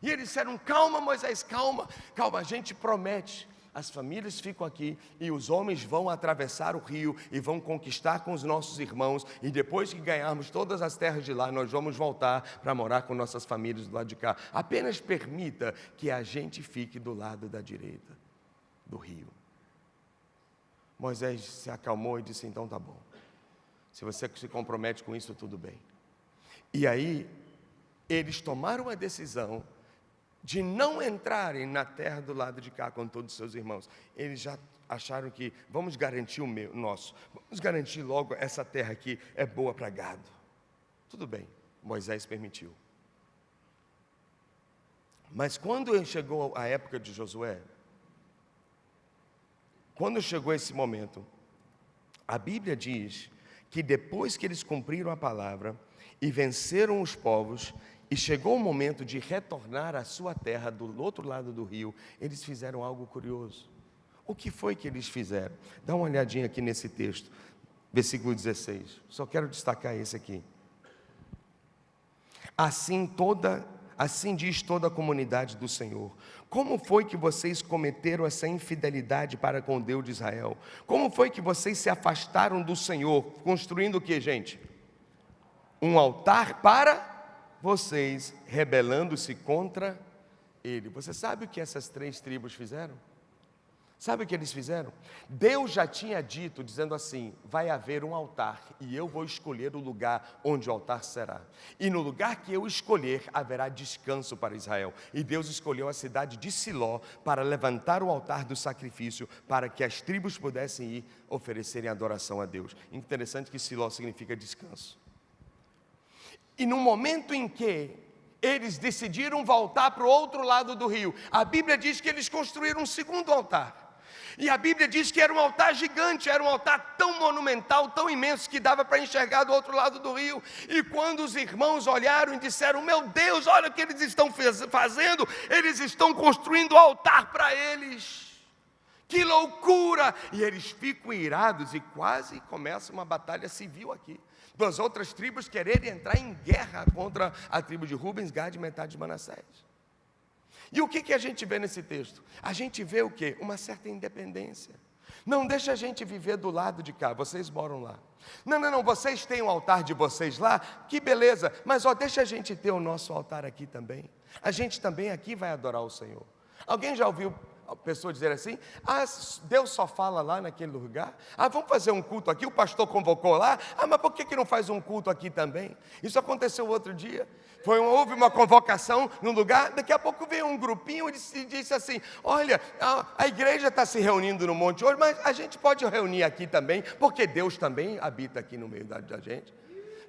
E eles disseram: Calma, Moisés, calma, calma, a gente promete as famílias ficam aqui e os homens vão atravessar o rio e vão conquistar com os nossos irmãos. E depois que ganharmos todas as terras de lá, nós vamos voltar para morar com nossas famílias do lado de cá. Apenas permita que a gente fique do lado da direita do rio. Moisés se acalmou e disse: Então tá bom. Se você se compromete com isso, tudo bem. E aí, eles tomaram a decisão de não entrarem na terra do lado de cá com todos os seus irmãos. Eles já acharam que vamos garantir o meu, nosso, vamos garantir logo essa terra aqui é boa para gado. Tudo bem, Moisés permitiu. Mas quando chegou a época de Josué, quando chegou esse momento, a Bíblia diz que depois que eles cumpriram a palavra e venceram os povos, e chegou o momento de retornar à sua terra do outro lado do rio, eles fizeram algo curioso. O que foi que eles fizeram? Dá uma olhadinha aqui nesse texto, versículo 16. Só quero destacar esse aqui. Assim toda, assim diz toda a comunidade do Senhor. Como foi que vocês cometeram essa infidelidade para com Deus de Israel? Como foi que vocês se afastaram do Senhor, construindo o que, gente? Um altar para vocês rebelando-se contra ele. Você sabe o que essas três tribos fizeram? Sabe o que eles fizeram? Deus já tinha dito, dizendo assim: vai haver um altar e eu vou escolher o lugar onde o altar será. E no lugar que eu escolher haverá descanso para Israel. E Deus escolheu a cidade de Siló para levantar o altar do sacrifício, para que as tribos pudessem ir oferecerem adoração a Deus. Interessante que Siló significa descanso. E no momento em que eles decidiram voltar para o outro lado do rio, a Bíblia diz que eles construíram um segundo altar. E a Bíblia diz que era um altar gigante, era um altar tão monumental, tão imenso, que dava para enxergar do outro lado do rio. E quando os irmãos olharam e disseram: Meu Deus, olha o que eles estão fazendo, eles estão construindo altar para eles. Que loucura! E eles ficam irados e quase começa uma batalha civil aqui. Duas outras tribos quererem entrar em guerra contra a tribo de Rubens, Gad e metade de Manassés. E o que, que a gente vê nesse texto? A gente vê o quê? Uma certa independência. Não deixa a gente viver do lado de cá, vocês moram lá. Não, não, não, vocês têm o altar de vocês lá, que beleza, mas ó, deixa a gente ter o nosso altar aqui também. A gente também aqui vai adorar o Senhor. Alguém já ouviu pessoa dizer assim: Ah, Deus só fala lá naquele lugar. Ah, vamos fazer um culto aqui. O pastor convocou lá. Ah, mas por que, que não faz um culto aqui também? Isso aconteceu outro dia. Foi, houve uma convocação num lugar. Daqui a pouco veio um grupinho e disse assim: Olha, a, a igreja está se reunindo no Monte hoje, mas a gente pode reunir aqui também, porque Deus também habita aqui no meio da, da gente.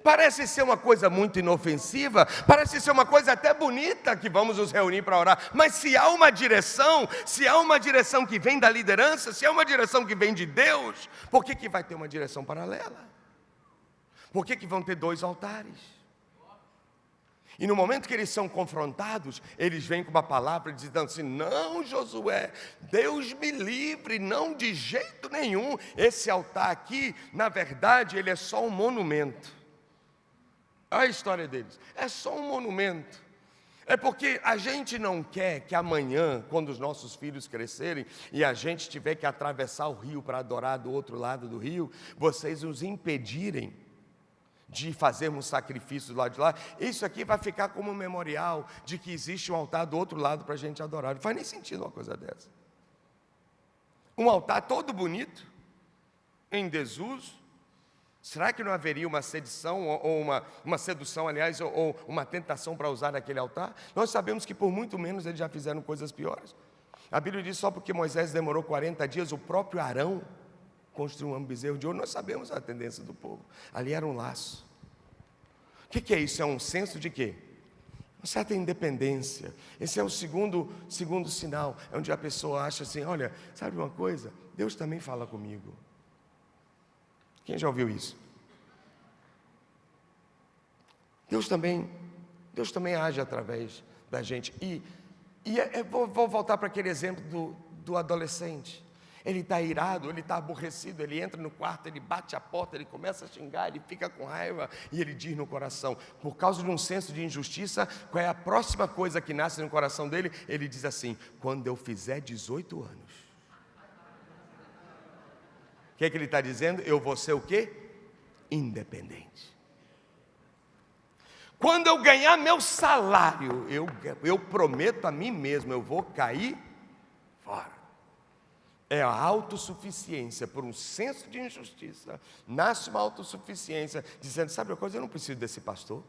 Parece ser uma coisa muito inofensiva, parece ser uma coisa até bonita que vamos nos reunir para orar, mas se há uma direção, se há uma direção que vem da liderança, se há uma direção que vem de Deus, por que, que vai ter uma direção paralela? Por que, que vão ter dois altares? E no momento que eles são confrontados, eles vêm com uma palavra dizendo assim: Não, Josué, Deus me livre, não de jeito nenhum. Esse altar aqui, na verdade, ele é só um monumento. Olha a história deles. É só um monumento. É porque a gente não quer que amanhã, quando os nossos filhos crescerem e a gente tiver que atravessar o rio para adorar do outro lado do rio, vocês nos impedirem de fazermos sacrifícios lá de lá. Isso aqui vai ficar como um memorial de que existe um altar do outro lado para a gente adorar. Não faz nem sentido uma coisa dessa. Um altar todo bonito, em desuso, Será que não haveria uma sedição, ou uma, uma sedução, aliás, ou, ou uma tentação para usar aquele altar? Nós sabemos que por muito menos eles já fizeram coisas piores. A Bíblia diz só porque Moisés demorou 40 dias, o próprio Arão construiu um bezerro de ouro. Nós sabemos a tendência do povo. Ali era um laço. O que, é isso? É um senso de quê? Uma certa independência. Esse é o segundo, segundo sinal, é onde a pessoa acha assim: olha, sabe uma coisa? Deus também fala comigo. Quem já ouviu isso? Deus também, Deus também age através da gente. E, e é, é vou, vou, voltar para aquele exemplo do, do adolescente. Ele está irado, ele está aborrecido, ele entra no quarto, ele bate a porta, ele começa a xingar, ele fica com raiva e ele diz no coração, por causa de um senso de injustiça, qual é a próxima coisa que nasce no coração dele? Ele diz assim: quando eu fizer 18 anos que, é que ele está dizendo? Eu vou ser o quê? Independente. Quando eu ganhar meu salário, eu, eu prometo a mim mesmo, eu vou cair fora. É a autossuficiência, por um senso de injustiça, nasce uma autossuficiência, dizendo: sabe uma coisa, eu não preciso desse pastor.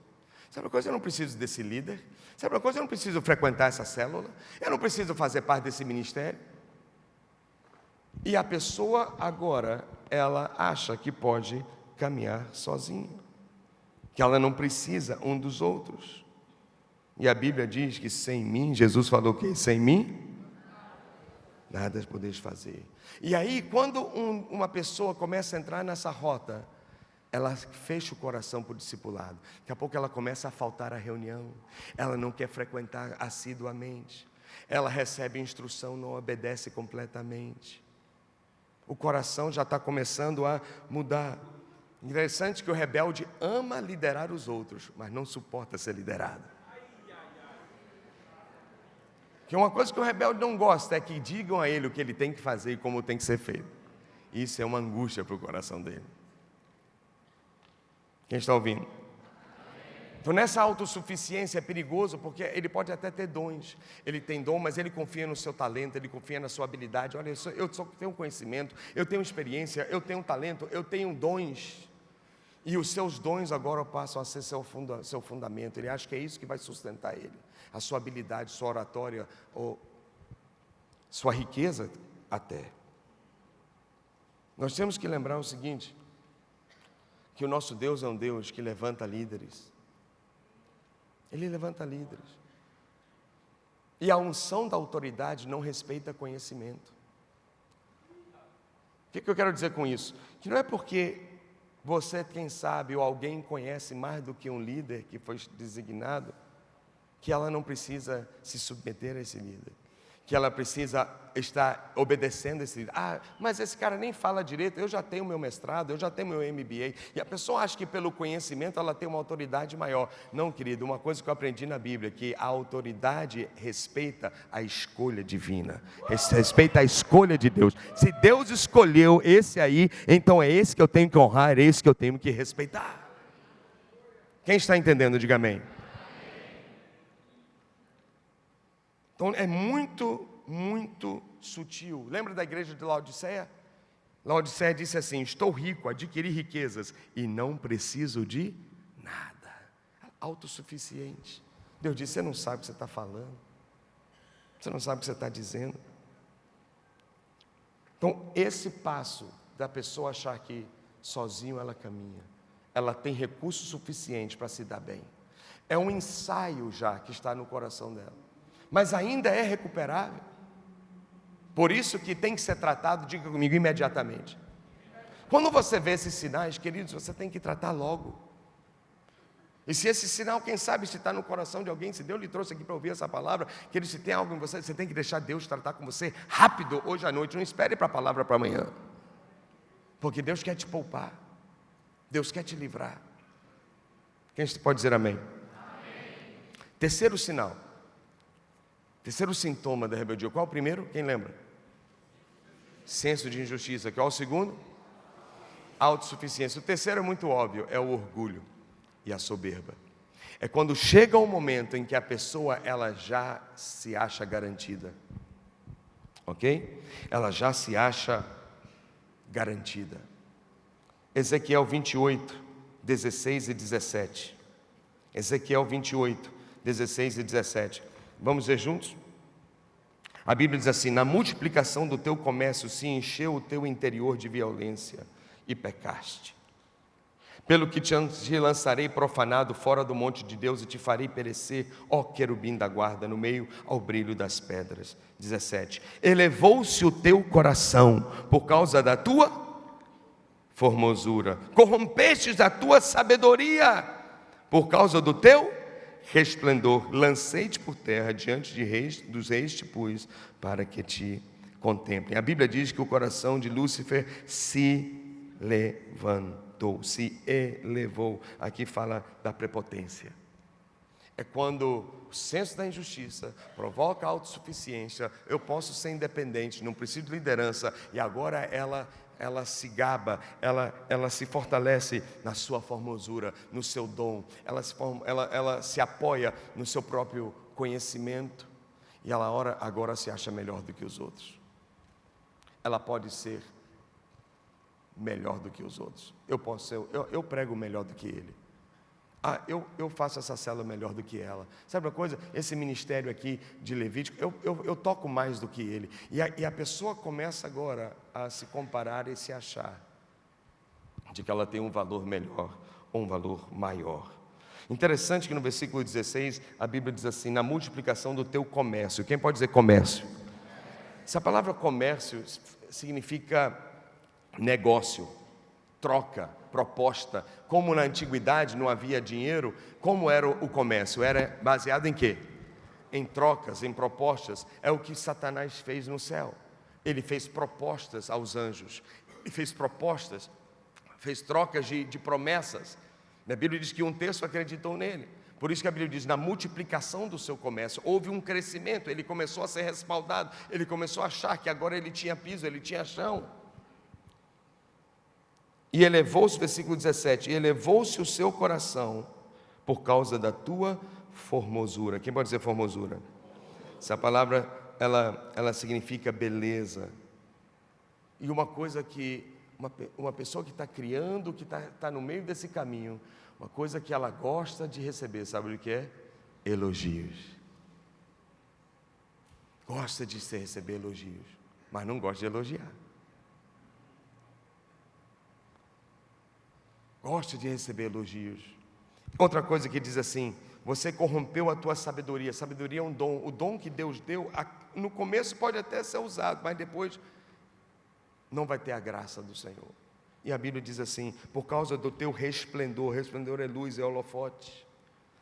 Sabe uma coisa, eu não preciso desse líder. Sabe uma coisa, eu não preciso frequentar essa célula. Eu não preciso fazer parte desse ministério. E a pessoa agora, ela acha que pode caminhar sozinha, que ela não precisa um dos outros. E a Bíblia diz que sem mim, Jesus falou que sem mim, nada podeis fazer. E aí, quando um, uma pessoa começa a entrar nessa rota, ela fecha o coração para o discipulado. Daqui a pouco ela começa a faltar a reunião, ela não quer frequentar assiduamente, ela recebe instrução, não obedece completamente o coração já está começando a mudar. Interessante que o rebelde ama liderar os outros, mas não suporta ser liderado. Que uma coisa que o rebelde não gosta é que digam a ele o que ele tem que fazer e como tem que ser feito. Isso é uma angústia para o coração dele. Quem está ouvindo? Então, nessa autossuficiência é perigoso, porque ele pode até ter dons. Ele tem dom, mas ele confia no seu talento, ele confia na sua habilidade. Olha, eu, sou, eu só tenho conhecimento, eu tenho experiência, eu tenho talento, eu tenho dons. E os seus dons agora passam a ser seu, funda, seu fundamento. Ele acha que é isso que vai sustentar ele. A sua habilidade, sua oratória, ou sua riqueza até. Nós temos que lembrar o seguinte: que o nosso Deus é um Deus que levanta líderes. Ele levanta líderes. E a unção da autoridade não respeita conhecimento. O que, que eu quero dizer com isso? Que não é porque você, quem sabe, ou alguém conhece mais do que um líder que foi designado, que ela não precisa se submeter a esse líder. Que ela precisa estar obedecendo esse. Ah, mas esse cara nem fala direito, eu já tenho meu mestrado, eu já tenho meu MBA. E a pessoa acha que pelo conhecimento ela tem uma autoridade maior. Não, querido, uma coisa que eu aprendi na Bíblia, que a autoridade respeita a escolha divina, respeita a escolha de Deus. Se Deus escolheu esse aí, então é esse que eu tenho que honrar, é esse que eu tenho que respeitar. Quem está entendendo, diga amém. Então é muito, muito sutil. Lembra da igreja de Laodiceia? Laodiceia disse assim: Estou rico, adquiri riquezas e não preciso de nada. Autossuficiente. Deus disse: Você não sabe o que você está falando, você não sabe o que você está dizendo. Então, esse passo da pessoa achar que sozinho ela caminha, ela tem recurso suficiente para se dar bem, é um ensaio já que está no coração dela mas ainda é recuperável. Por isso que tem que ser tratado, diga comigo, imediatamente. Quando você vê esses sinais, queridos, você tem que tratar logo. E se esse sinal, quem sabe, se está no coração de alguém, se Deus lhe trouxe aqui para ouvir essa palavra, que ele se tem algo em você, você tem que deixar Deus tratar com você rápido, hoje à noite. Não espere para a palavra para amanhã. Porque Deus quer te poupar. Deus quer te livrar. Quem pode dizer amém? amém. Terceiro sinal. Terceiro sintoma da rebeldia. Qual o primeiro? Quem lembra? Senso de injustiça. Qual o segundo? Autossuficiência. O terceiro é muito óbvio, é o orgulho e a soberba. É quando chega o um momento em que a pessoa ela já se acha garantida. OK? Ela já se acha garantida. Ezequiel 28, 16 e 17. Ezequiel 28, 16 e 17. Vamos ver juntos? A Bíblia diz assim: Na multiplicação do teu comércio se encheu o teu interior de violência e pecaste. Pelo que te lançarei profanado fora do monte de Deus e te farei perecer, ó querubim da guarda, no meio ao brilho das pedras. 17. Elevou-se o teu coração por causa da tua formosura, corrompestes a tua sabedoria por causa do teu resplendor, lancei-te por terra diante de reis, dos reis te pus, para que te contemplem. A Bíblia diz que o coração de Lúcifer se levantou, se elevou. Aqui fala da prepotência. É quando o senso da injustiça provoca autossuficiência, eu posso ser independente, não preciso de liderança, e agora ela ela se gaba, ela, ela se fortalece na sua formosura, no seu dom, ela se, ela, ela se apoia no seu próprio conhecimento e ela ora, agora se acha melhor do que os outros. Ela pode ser melhor do que os outros. Eu posso ser, eu, eu prego melhor do que ele. Ah, eu, eu faço essa célula melhor do que ela. Sabe uma coisa? Esse ministério aqui de Levítico, eu, eu, eu toco mais do que ele. E a, e a pessoa começa agora a se comparar e se achar de que ela tem um valor melhor ou um valor maior. Interessante que no versículo 16 a Bíblia diz assim: na multiplicação do teu comércio. Quem pode dizer comércio? Essa palavra comércio significa negócio, troca, proposta. Como na antiguidade não havia dinheiro, como era o comércio? Era baseado em quê? Em trocas, em propostas. É o que Satanás fez no céu. Ele fez propostas aos anjos. Ele fez propostas, fez trocas de, de promessas. A Bíblia diz que um terço acreditou nele. Por isso que a Bíblia diz, na multiplicação do seu comércio, houve um crescimento, ele começou a ser respaldado, ele começou a achar que agora ele tinha piso, ele tinha chão. E elevou-se, versículo 17, e elevou-se o seu coração por causa da tua formosura. Quem pode dizer formosura? Essa palavra, ela, ela significa beleza. E uma coisa que, uma, uma pessoa que está criando, que está tá no meio desse caminho, uma coisa que ela gosta de receber, sabe o que é? Elogios. Gosta de receber elogios, mas não gosta de elogiar. Gosta de receber elogios. Outra coisa que diz assim: você corrompeu a tua sabedoria. Sabedoria é um dom. O dom que Deus deu, no começo pode até ser usado, mas depois não vai ter a graça do Senhor. E a Bíblia diz assim: por causa do teu resplendor, resplendor é luz, é holofote.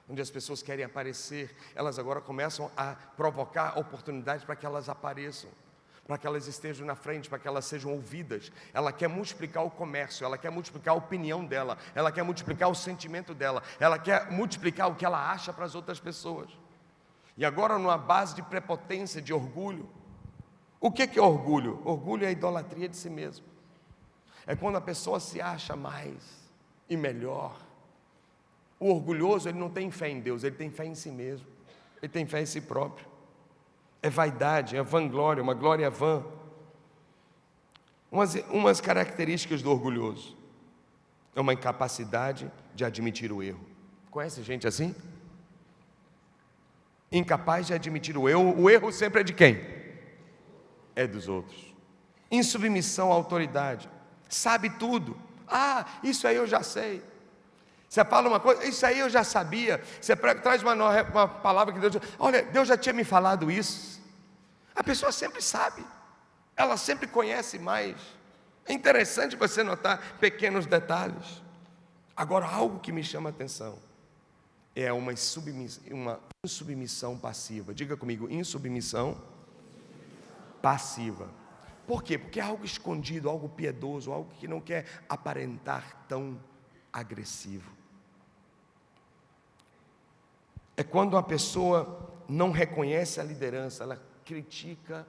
onde as pessoas querem aparecer, elas agora começam a provocar oportunidades para que elas apareçam, para que elas estejam na frente, para que elas sejam ouvidas. Ela quer multiplicar o comércio, ela quer multiplicar a opinião dela, ela quer multiplicar o sentimento dela, ela quer multiplicar o que ela acha para as outras pessoas. E agora, numa base de prepotência, de orgulho. O que é orgulho? Orgulho é a idolatria de si mesmo. É quando a pessoa se acha mais e melhor o orgulhoso, ele não tem fé em Deus, ele tem fé em si mesmo. Ele tem fé em si próprio. É vaidade, é vanglória, uma glória vã. Umas, umas características do orgulhoso. É uma incapacidade de admitir o erro. Conhece gente assim? Incapaz de admitir o erro. O erro sempre é de quem? É dos outros. Insubmissão à autoridade. Sabe tudo. Ah, isso aí eu já sei. Você fala uma coisa, isso aí eu já sabia. Você traz uma, uma palavra que Deus. Olha, Deus já tinha me falado isso. A pessoa sempre sabe, ela sempre conhece mais. É interessante você notar pequenos detalhes. Agora, algo que me chama a atenção é uma, insubmissão, uma insubmissão passiva. Diga comigo, insubmissão passiva. Por quê? Porque é algo escondido, algo piedoso, algo que não quer aparentar tão agressivo é quando a pessoa não reconhece a liderança, ela critica,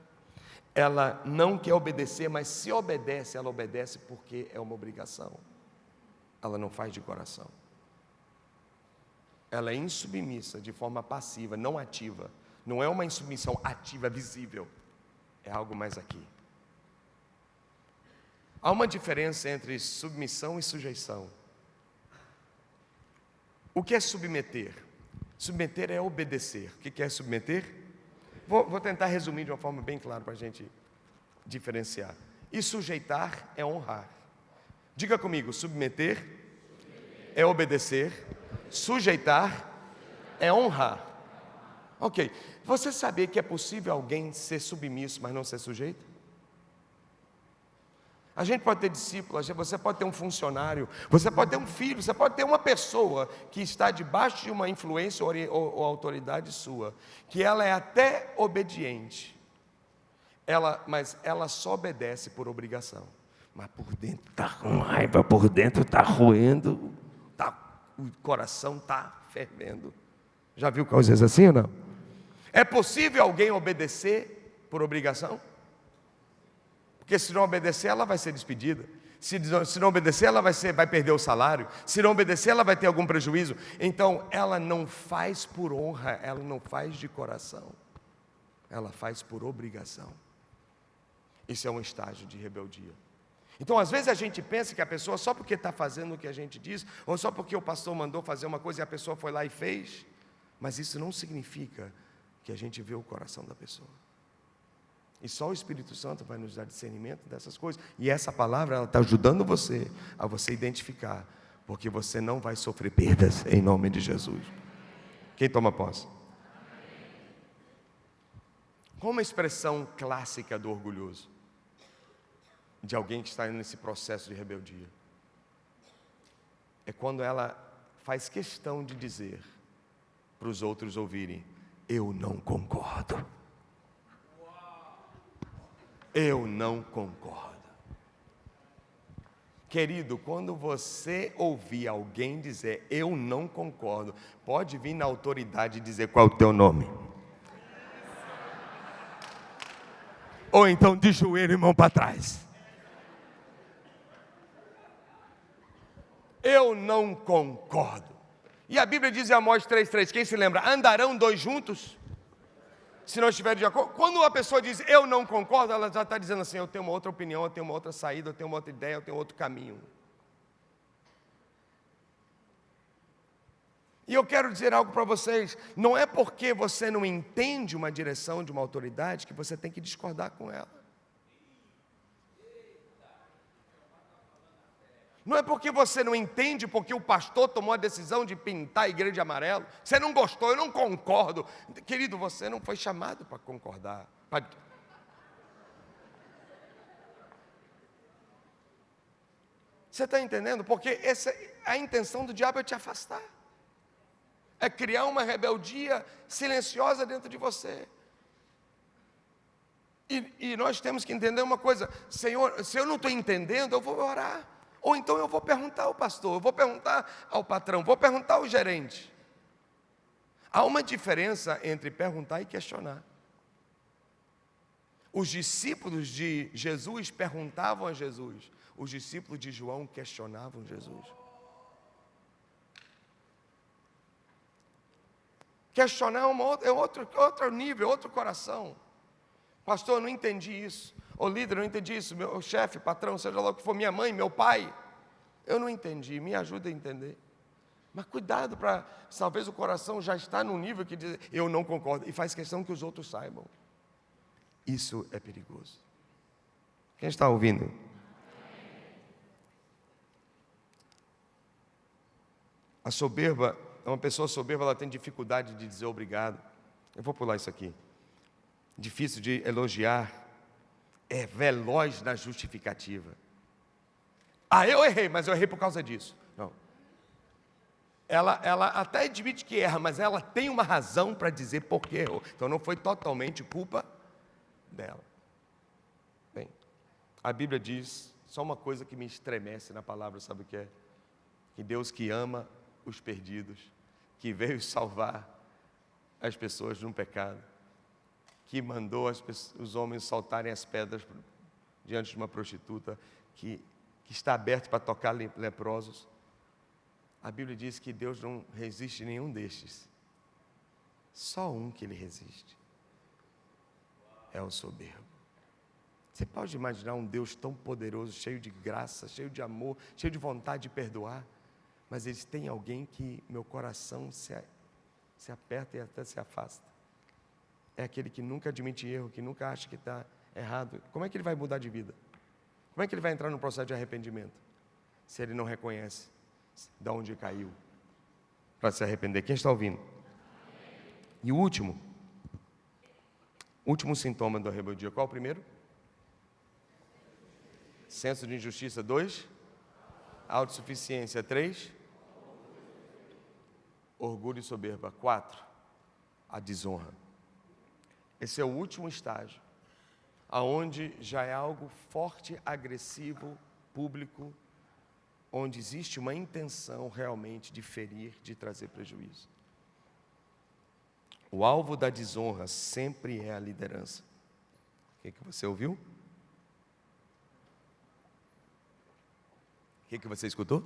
ela não quer obedecer, mas se obedece, ela obedece porque é uma obrigação. Ela não faz de coração. Ela é insubmissa de forma passiva, não ativa. Não é uma insubmissão ativa, visível. É algo mais aqui. Há uma diferença entre submissão e sujeição. O que é submeter? Submeter é obedecer. O que é submeter? Vou, vou tentar resumir de uma forma bem clara para a gente diferenciar. E sujeitar é honrar. Diga comigo: submeter é obedecer, sujeitar é honrar. Ok, você sabia que é possível alguém ser submisso, mas não ser sujeito? A gente pode ter discípulos, você pode ter um funcionário, você pode ter um filho, você pode ter uma pessoa que está debaixo de uma influência ou, ou, autoridade sua, que ela é até obediente, ela, mas ela só obedece por obrigação. Mas por dentro está com raiva, por dentro está roendo, tá, o coração está fervendo. Já viu coisas assim ou não? É possível alguém obedecer por obrigação? Porque se não obedecer, ela vai ser despedida. Se, se não obedecer, ela vai, ser, vai perder o salário. Se não obedecer, ela vai ter algum prejuízo. Então, ela não faz por honra, ela não faz de coração. Ela faz por obrigação. Isso é um estágio de rebeldia. Então, às vezes a gente pensa que a pessoa, só porque está fazendo o que a gente diz, ou só porque o pastor mandou fazer uma coisa e a pessoa foi lá e fez, mas isso não significa que a gente vê o coração da pessoa. E só o Espírito Santo vai nos dar discernimento dessas coisas. E essa palavra está ajudando você a você identificar, porque você não vai sofrer perdas em nome de Jesus. Quem toma posse? Qual uma expressão clássica do orgulhoso? De alguém que está nesse processo de rebeldia. É quando ela faz questão de dizer para os outros ouvirem: Eu não concordo. Eu não concordo. Querido, quando você ouvir alguém dizer eu não concordo, pode vir na autoridade dizer qual é o teu nome. Ou então de joelho e mão para trás. Eu não concordo. E a Bíblia diz em Amós 3,3: quem se lembra? Andarão dois juntos? Se não estiver de acordo. Quando a pessoa diz eu não concordo, ela já está dizendo assim: eu tenho uma outra opinião, eu tenho uma outra saída, eu tenho uma outra ideia, eu tenho outro caminho. E eu quero dizer algo para vocês: não é porque você não entende uma direção de uma autoridade que você tem que discordar com ela. Não é porque você não entende porque o pastor tomou a decisão de pintar a igreja de amarelo. Você não gostou, eu não concordo. Querido, você não foi chamado para concordar. Pra... Você está entendendo? Porque essa, a intenção do diabo é te afastar. é criar uma rebeldia silenciosa dentro de você. E, e, nós temos que entender uma coisa: Senhor, se eu não estou entendendo, eu vou orar. Ou então eu vou perguntar ao pastor, eu vou perguntar ao patrão, vou perguntar ao gerente. Há uma diferença entre perguntar e questionar. Os discípulos de Jesus perguntavam a Jesus, os discípulos de João questionavam Jesus. Questionar é, uma outra, é outro, outro nível, outro coração. Pastor, eu não entendi isso. Ô líder, eu não entendi isso. Meu chefe, patrão, seja lá o que for, minha mãe, meu pai. Eu não entendi, me ajuda a entender. Mas cuidado para, talvez o coração já está no nível que diz, eu não concordo, e faz questão que os outros saibam. Isso é perigoso. Quem está ouvindo? A soberba, uma pessoa soberba, ela tem dificuldade de dizer obrigado. Eu vou pular isso aqui. Difícil de elogiar, é veloz na justificativa. Ah, eu errei, mas eu errei por causa disso. Não. Ela, ela até admite que erra, mas ela tem uma razão para dizer por que errou. Então não foi totalmente culpa dela. Bem, a Bíblia diz, só uma coisa que me estremece na palavra, sabe o que é? Que Deus que ama os perdidos, que veio salvar as pessoas no pecado, que mandou os homens soltarem as pedras diante de uma prostituta, que, que está aberto para tocar leprosos. A Bíblia diz que Deus não resiste nenhum destes. Só um que ele resiste é o soberbo. Você pode imaginar um Deus tão poderoso, cheio de graça, cheio de amor, cheio de vontade de perdoar, mas eles têm alguém que meu coração se, se aperta e até se afasta. É aquele que nunca admite erro, que nunca acha que está errado. Como é que ele vai mudar de vida? Como é que ele vai entrar no processo de arrependimento? Se ele não reconhece de onde caiu para se arrepender. Quem está ouvindo? E o último, Último sintoma da rebeldia, qual o primeiro? Senso de injustiça, dois. Autossuficiência, três. Orgulho e soberba, quatro. A desonra. Esse é o último estágio, aonde já é algo forte, agressivo, público, onde existe uma intenção realmente de ferir, de trazer prejuízo. O alvo da desonra sempre é a liderança. O que, que você ouviu? O que, que você escutou?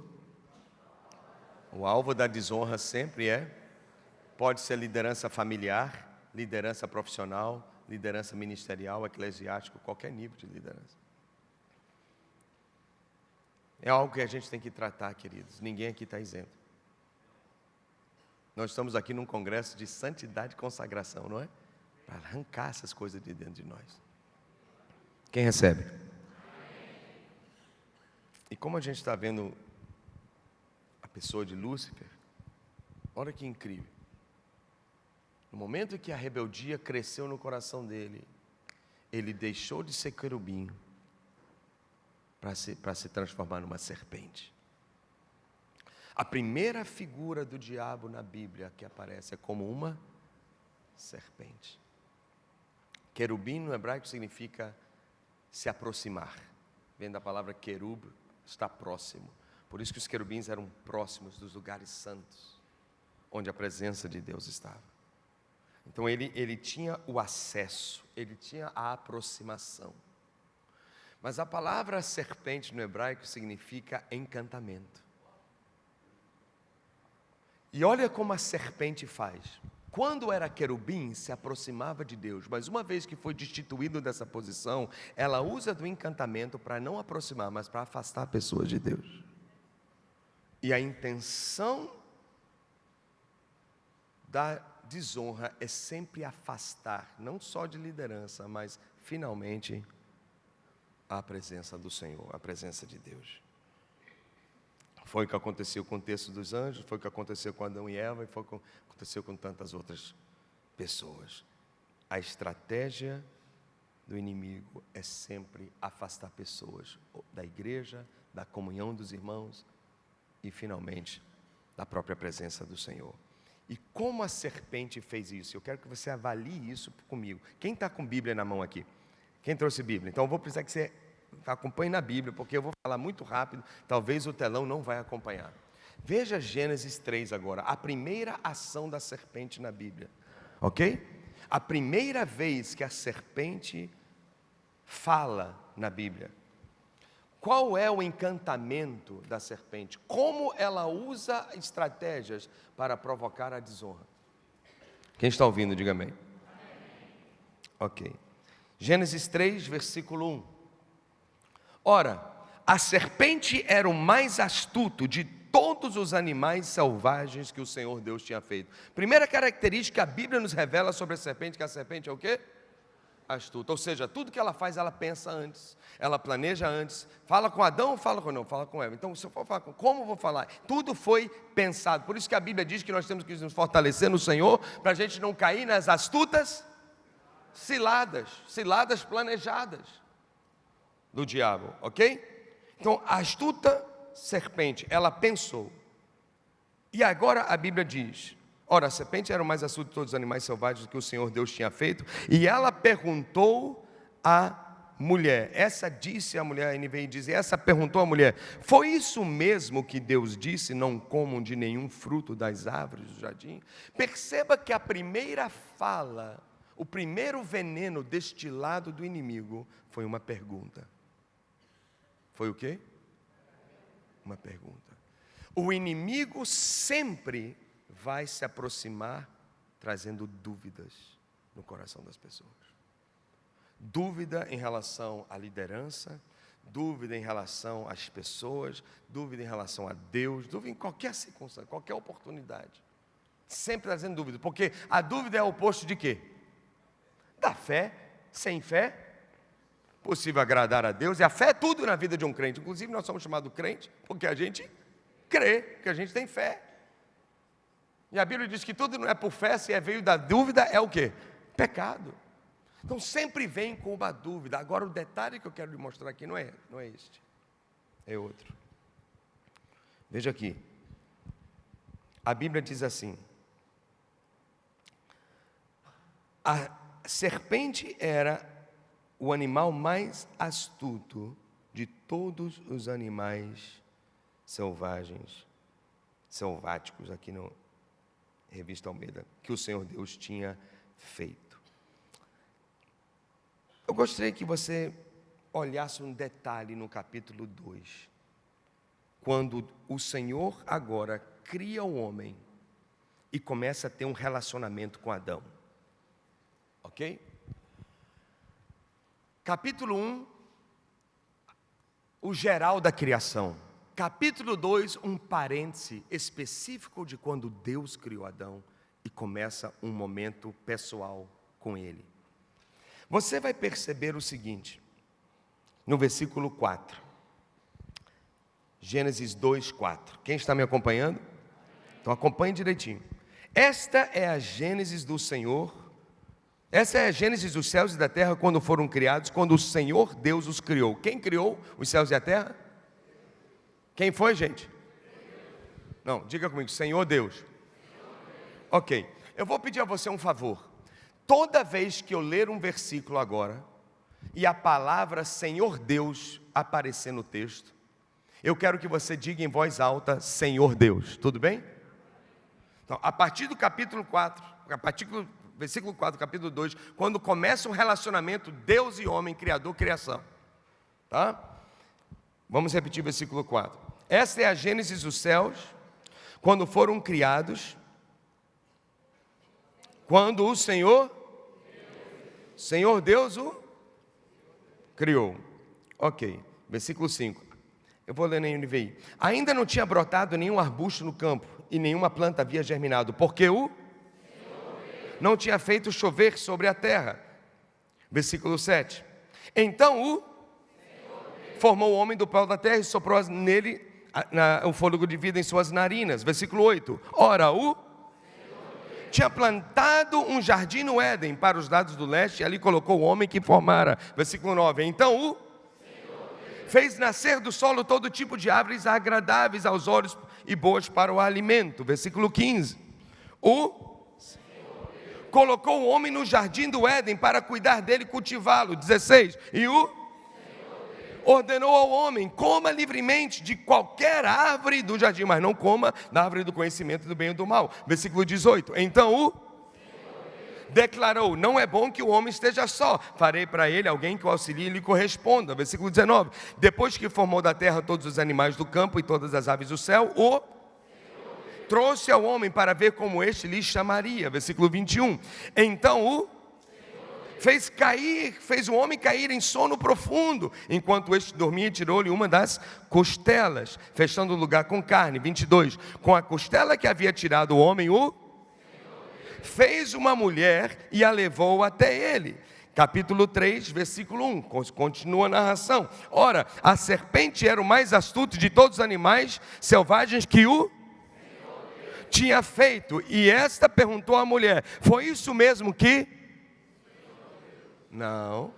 O alvo da desonra sempre é, pode ser liderança familiar, liderança profissional, liderança ministerial, eclesiástico, qualquer nível de liderança. É algo que a gente tem que tratar, queridos. Ninguém aqui está isento. Nós estamos aqui num congresso de santidade e consagração, não é? Para arrancar essas coisas de dentro de nós. Quem recebe? E como a gente está vendo a pessoa de Lúcifer, olha que incrível. No momento em que a rebeldia cresceu no coração dele, ele deixou de ser querubim para se, se transformar numa serpente. A primeira figura do diabo na Bíblia que aparece é como uma serpente. Querubim no hebraico significa se aproximar. Vem da palavra querub, está próximo. Por isso que os querubins eram próximos dos lugares santos, onde a presença de Deus estava. Então ele, ele tinha o acesso, ele tinha a aproximação. Mas a palavra serpente no hebraico significa encantamento. E olha como a serpente faz. Quando era querubim, se aproximava de Deus, mas uma vez que foi destituído dessa posição, ela usa do encantamento para não aproximar, mas para afastar a pessoa de Deus. E a intenção da desonra é sempre afastar, não só de liderança, mas finalmente a presença do Senhor, a presença de Deus. Foi o que aconteceu com o texto dos anjos, foi o que aconteceu com Adão e Eva e foi o que aconteceu com tantas outras pessoas. A estratégia do inimigo é sempre afastar pessoas da igreja, da comunhão dos irmãos e, finalmente, da própria presença do Senhor. E como a serpente fez isso? Eu quero que você avalie isso comigo. Quem está com Bíblia na mão aqui? Quem trouxe Bíblia? Então eu vou precisar que você acompanhe na Bíblia, porque eu vou falar muito rápido, talvez o telão não vai acompanhar. Veja Gênesis 3 agora, a primeira ação da serpente na Bíblia. Ok? A primeira vez que a serpente fala na Bíblia. Qual é o encantamento da serpente? Como ela usa estratégias para provocar a desonra? Quem está ouvindo, diga amém. Ok. Gênesis 3, versículo 1. Ora, a serpente era o mais astuto de todos os animais selvagens que o Senhor Deus tinha feito. Primeira característica que a Bíblia nos revela sobre a serpente, que a serpente é o quê? Astuta. Ou seja, tudo que ela faz, ela pensa antes, ela planeja antes. Fala com Adão ou fala com não? Fala com Eva. Então, se eu for falar com, como vou falar? Tudo foi pensado. Por isso que a Bíblia diz que nós temos que nos fortalecer no Senhor, para a gente não cair nas astutas ciladas, ciladas planejadas do diabo, ok? Então, a astuta serpente, ela pensou. E agora a Bíblia diz: Ora, a serpente era o mais astuto de todos os animais selvagens que o Senhor Deus tinha feito, e ela perguntou à mulher, essa disse a mulher, a NVI diz, essa perguntou à mulher, foi isso mesmo que Deus disse, não comam de nenhum fruto das árvores do jardim? Perceba que a primeira fala, o primeiro veneno destilado do inimigo foi uma pergunta. Foi o quê? Uma pergunta. O inimigo sempre vai se aproximar trazendo dúvidas no coração das pessoas. Dúvida em relação à liderança, dúvida em relação às pessoas, dúvida em relação a Deus, dúvida em qualquer circunstância, qualquer oportunidade. Sempre trazendo dúvida, porque a dúvida é o oposto de quê? Da fé, sem fé, possível agradar a Deus, e a fé é tudo na vida de um crente. Inclusive, nós somos chamados crente porque a gente crê, que a gente tem fé. E a Bíblia diz que tudo não é por fé, se é veio da dúvida, é o que? Pecado. Então sempre vem com uma dúvida. Agora o detalhe que eu quero lhe mostrar aqui não é, não é este, é outro. Veja aqui. A Bíblia diz assim: a serpente era o animal mais astuto de todos os animais selvagens, selváticos aqui no, Revista Almeida, que o Senhor Deus tinha feito. Eu gostaria que você olhasse um detalhe no capítulo 2, quando o Senhor agora cria o homem e começa a ter um relacionamento com Adão. Ok? Capítulo 1, o geral da criação. Capítulo 2, um parêntese específico de quando Deus criou Adão e começa um momento pessoal com ele. Você vai perceber o seguinte, no versículo 4. Gênesis 2, 4. Quem está me acompanhando? Então acompanhe direitinho. Esta é a Gênesis do Senhor. Essa é a Gênesis dos céus e da terra quando foram criados, quando o Senhor Deus os criou. Quem criou os céus e a terra? Quem foi, gente? Não, diga comigo, Senhor Deus. Ok, eu vou pedir a você um favor. Toda vez que eu ler um versículo agora e a palavra Senhor Deus aparecer no texto, eu quero que você diga em voz alta: Senhor Deus, tudo bem? Então, a partir do capítulo 4, a partir do versículo 4, capítulo 2, quando começa um relacionamento Deus e homem, Criador, criação. Tá? Vamos repetir o versículo 4. Esta é a Gênesis dos céus, quando foram criados, quando o Senhor, Senhor Deus o criou. Ok, versículo 5. Eu vou ler na NVI. Ainda não tinha brotado nenhum arbusto no campo, e nenhuma planta havia germinado, porque o não tinha feito chover sobre a terra. Versículo 7. Então o formou o homem do pau da terra e soprou nele o fôlego de vida em suas narinas. Versículo 8. Ora, o tinha plantado um jardim no Éden para os lados do leste, e ali colocou o homem que formara. Versículo 9. Então o fez nascer do solo todo tipo de árvores agradáveis aos olhos e boas para o alimento. Versículo 15. o colocou o homem no jardim do Éden para cuidar dele e cultivá-lo. 16. E o ordenou ao homem: coma livremente de qualquer árvore do jardim, mas não coma da árvore do conhecimento do bem e do mal. Versículo 18. Então o declarou: Não é bom que o homem esteja só, farei para ele alguém que o auxilie e lhe corresponda. Versículo 19: Depois que formou da terra todos os animais do campo e todas as aves do céu, o trouxe ao homem para ver como este lhe chamaria. Versículo 21. Então o fez cair, fez o homem cair em sono profundo, enquanto este dormia, tirou-lhe uma das costelas, fechando o lugar com carne. 22. Com a costela que havia tirado o homem, o fez uma mulher e a levou até ele. Capítulo 3, versículo 1, continua a narração. Ora, a serpente era o mais astuto de todos os animais selvagens que o tinha feito. E esta perguntou à mulher: Foi isso mesmo que? Não.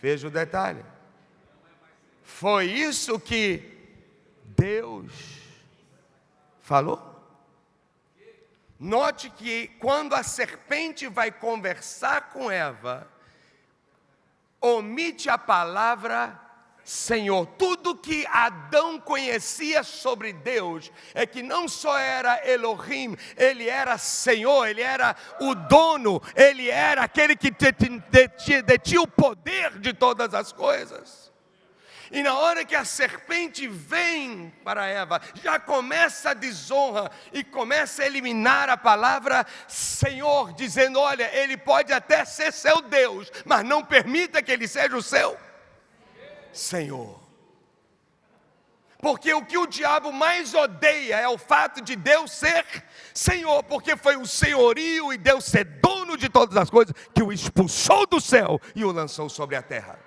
Veja o detalhe. Foi isso que Deus falou? Note que quando a serpente vai conversar com Eva, omite a palavra Senhor. Tudo que Adão conhecia sobre Deus é que não só era Elohim, ele era Senhor, ele era o dono, ele era aquele que detinha o poder de todas as coisas. E na hora que a serpente vem para Eva, já começa a desonra e começa a eliminar a palavra Senhor, dizendo: Olha, ele pode até ser seu Deus, mas não permita que ele seja o seu Senhor. Porque o que o diabo mais odeia é o fato de Deus ser Senhor, porque foi o senhorio e Deus ser dono de todas as coisas que o expulsou do céu e o lançou sobre a terra.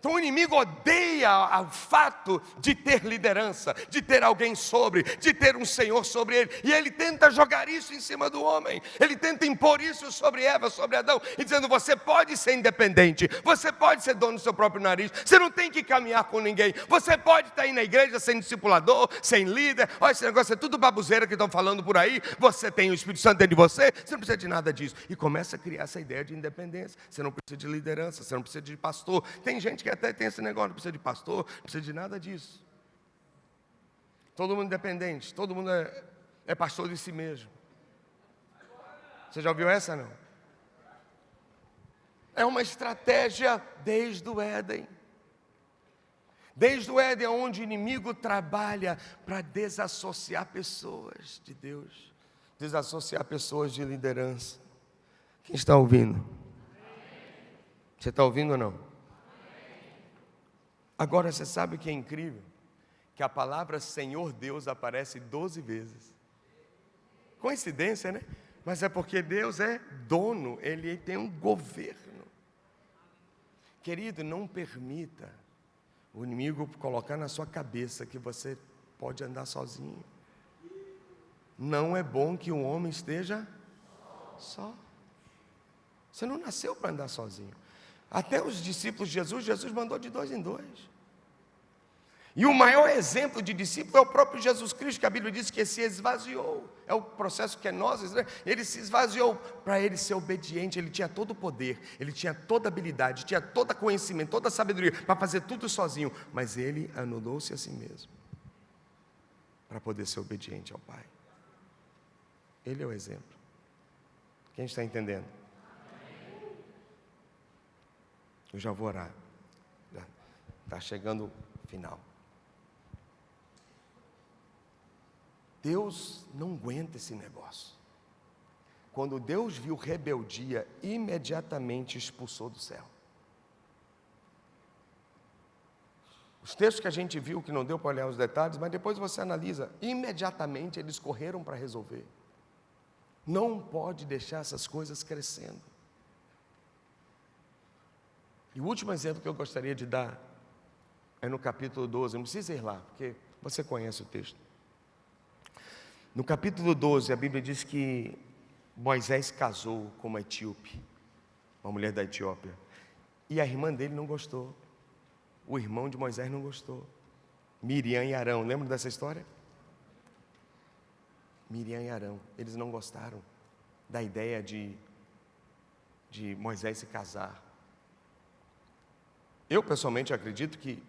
Então o inimigo odeia o fato de ter liderança, de ter alguém sobre, de ter um Senhor sobre ele. E ele tenta jogar isso em cima do homem. Ele tenta impor isso sobre Eva, sobre Adão, e dizendo: você pode ser independente, você pode ser dono do seu próprio nariz, você não tem que caminhar com ninguém, você pode estar aí na igreja sem discipulador, sem líder. Olha, esse negócio é tudo babuzeira que estão falando por aí. Você tem o Espírito Santo dentro de você, você não precisa de nada disso. E começa a criar essa ideia de independência. Você não precisa de liderança, você não precisa de pastor. Tem gente que que até tem esse negócio, não precisa de pastor, não precisa de nada disso. Todo mundo independente, todo mundo é, é pastor de si mesmo. Você já ouviu essa não? É uma estratégia desde o Éden. Desde o Éden, onde o inimigo trabalha para desassociar pessoas de Deus, desassociar pessoas de liderança. Quem está ouvindo? Você está ouvindo ou não? Agora você sabe o que é incrível? Que a palavra Senhor Deus aparece 12 vezes. Coincidência, né? Mas é porque Deus é dono, Ele tem um governo. Querido, não permita o inimigo colocar na sua cabeça que você pode andar sozinho. Não é bom que um homem esteja só. Você não nasceu para andar sozinho. Até os discípulos de Jesus, Jesus mandou de dois em dois. E o maior exemplo de discípulo é o próprio Jesus Cristo, que a Bíblia diz que se esvaziou. É o processo que é nós, né? ele se esvaziou para ele ser obediente, ele tinha todo o poder, ele tinha toda a habilidade, tinha todo o conhecimento, toda a sabedoria para fazer tudo sozinho, mas ele anulou-se a si mesmo para poder ser obediente ao Pai. Ele é o exemplo. Quem está entendendo? Eu já vou orar. Está chegando o final. Deus não aguenta esse negócio. Quando Deus viu rebeldia, imediatamente expulsou do céu. Os textos que a gente viu, que não deu para olhar os detalhes, mas depois você analisa, imediatamente eles correram para resolver. Não pode deixar essas coisas crescendo. E o último exemplo que eu gostaria de dar é no capítulo 12, não precisa ir lá, porque você conhece o texto. No capítulo 12, a Bíblia diz que Moisés casou com uma etíope, uma mulher da Etiópia, e a irmã dele não gostou. O irmão de Moisés não gostou. Miriam e Arão, lembra dessa história? Miriam e Arão, eles não gostaram da ideia de, de Moisés se casar. Eu, pessoalmente, acredito que,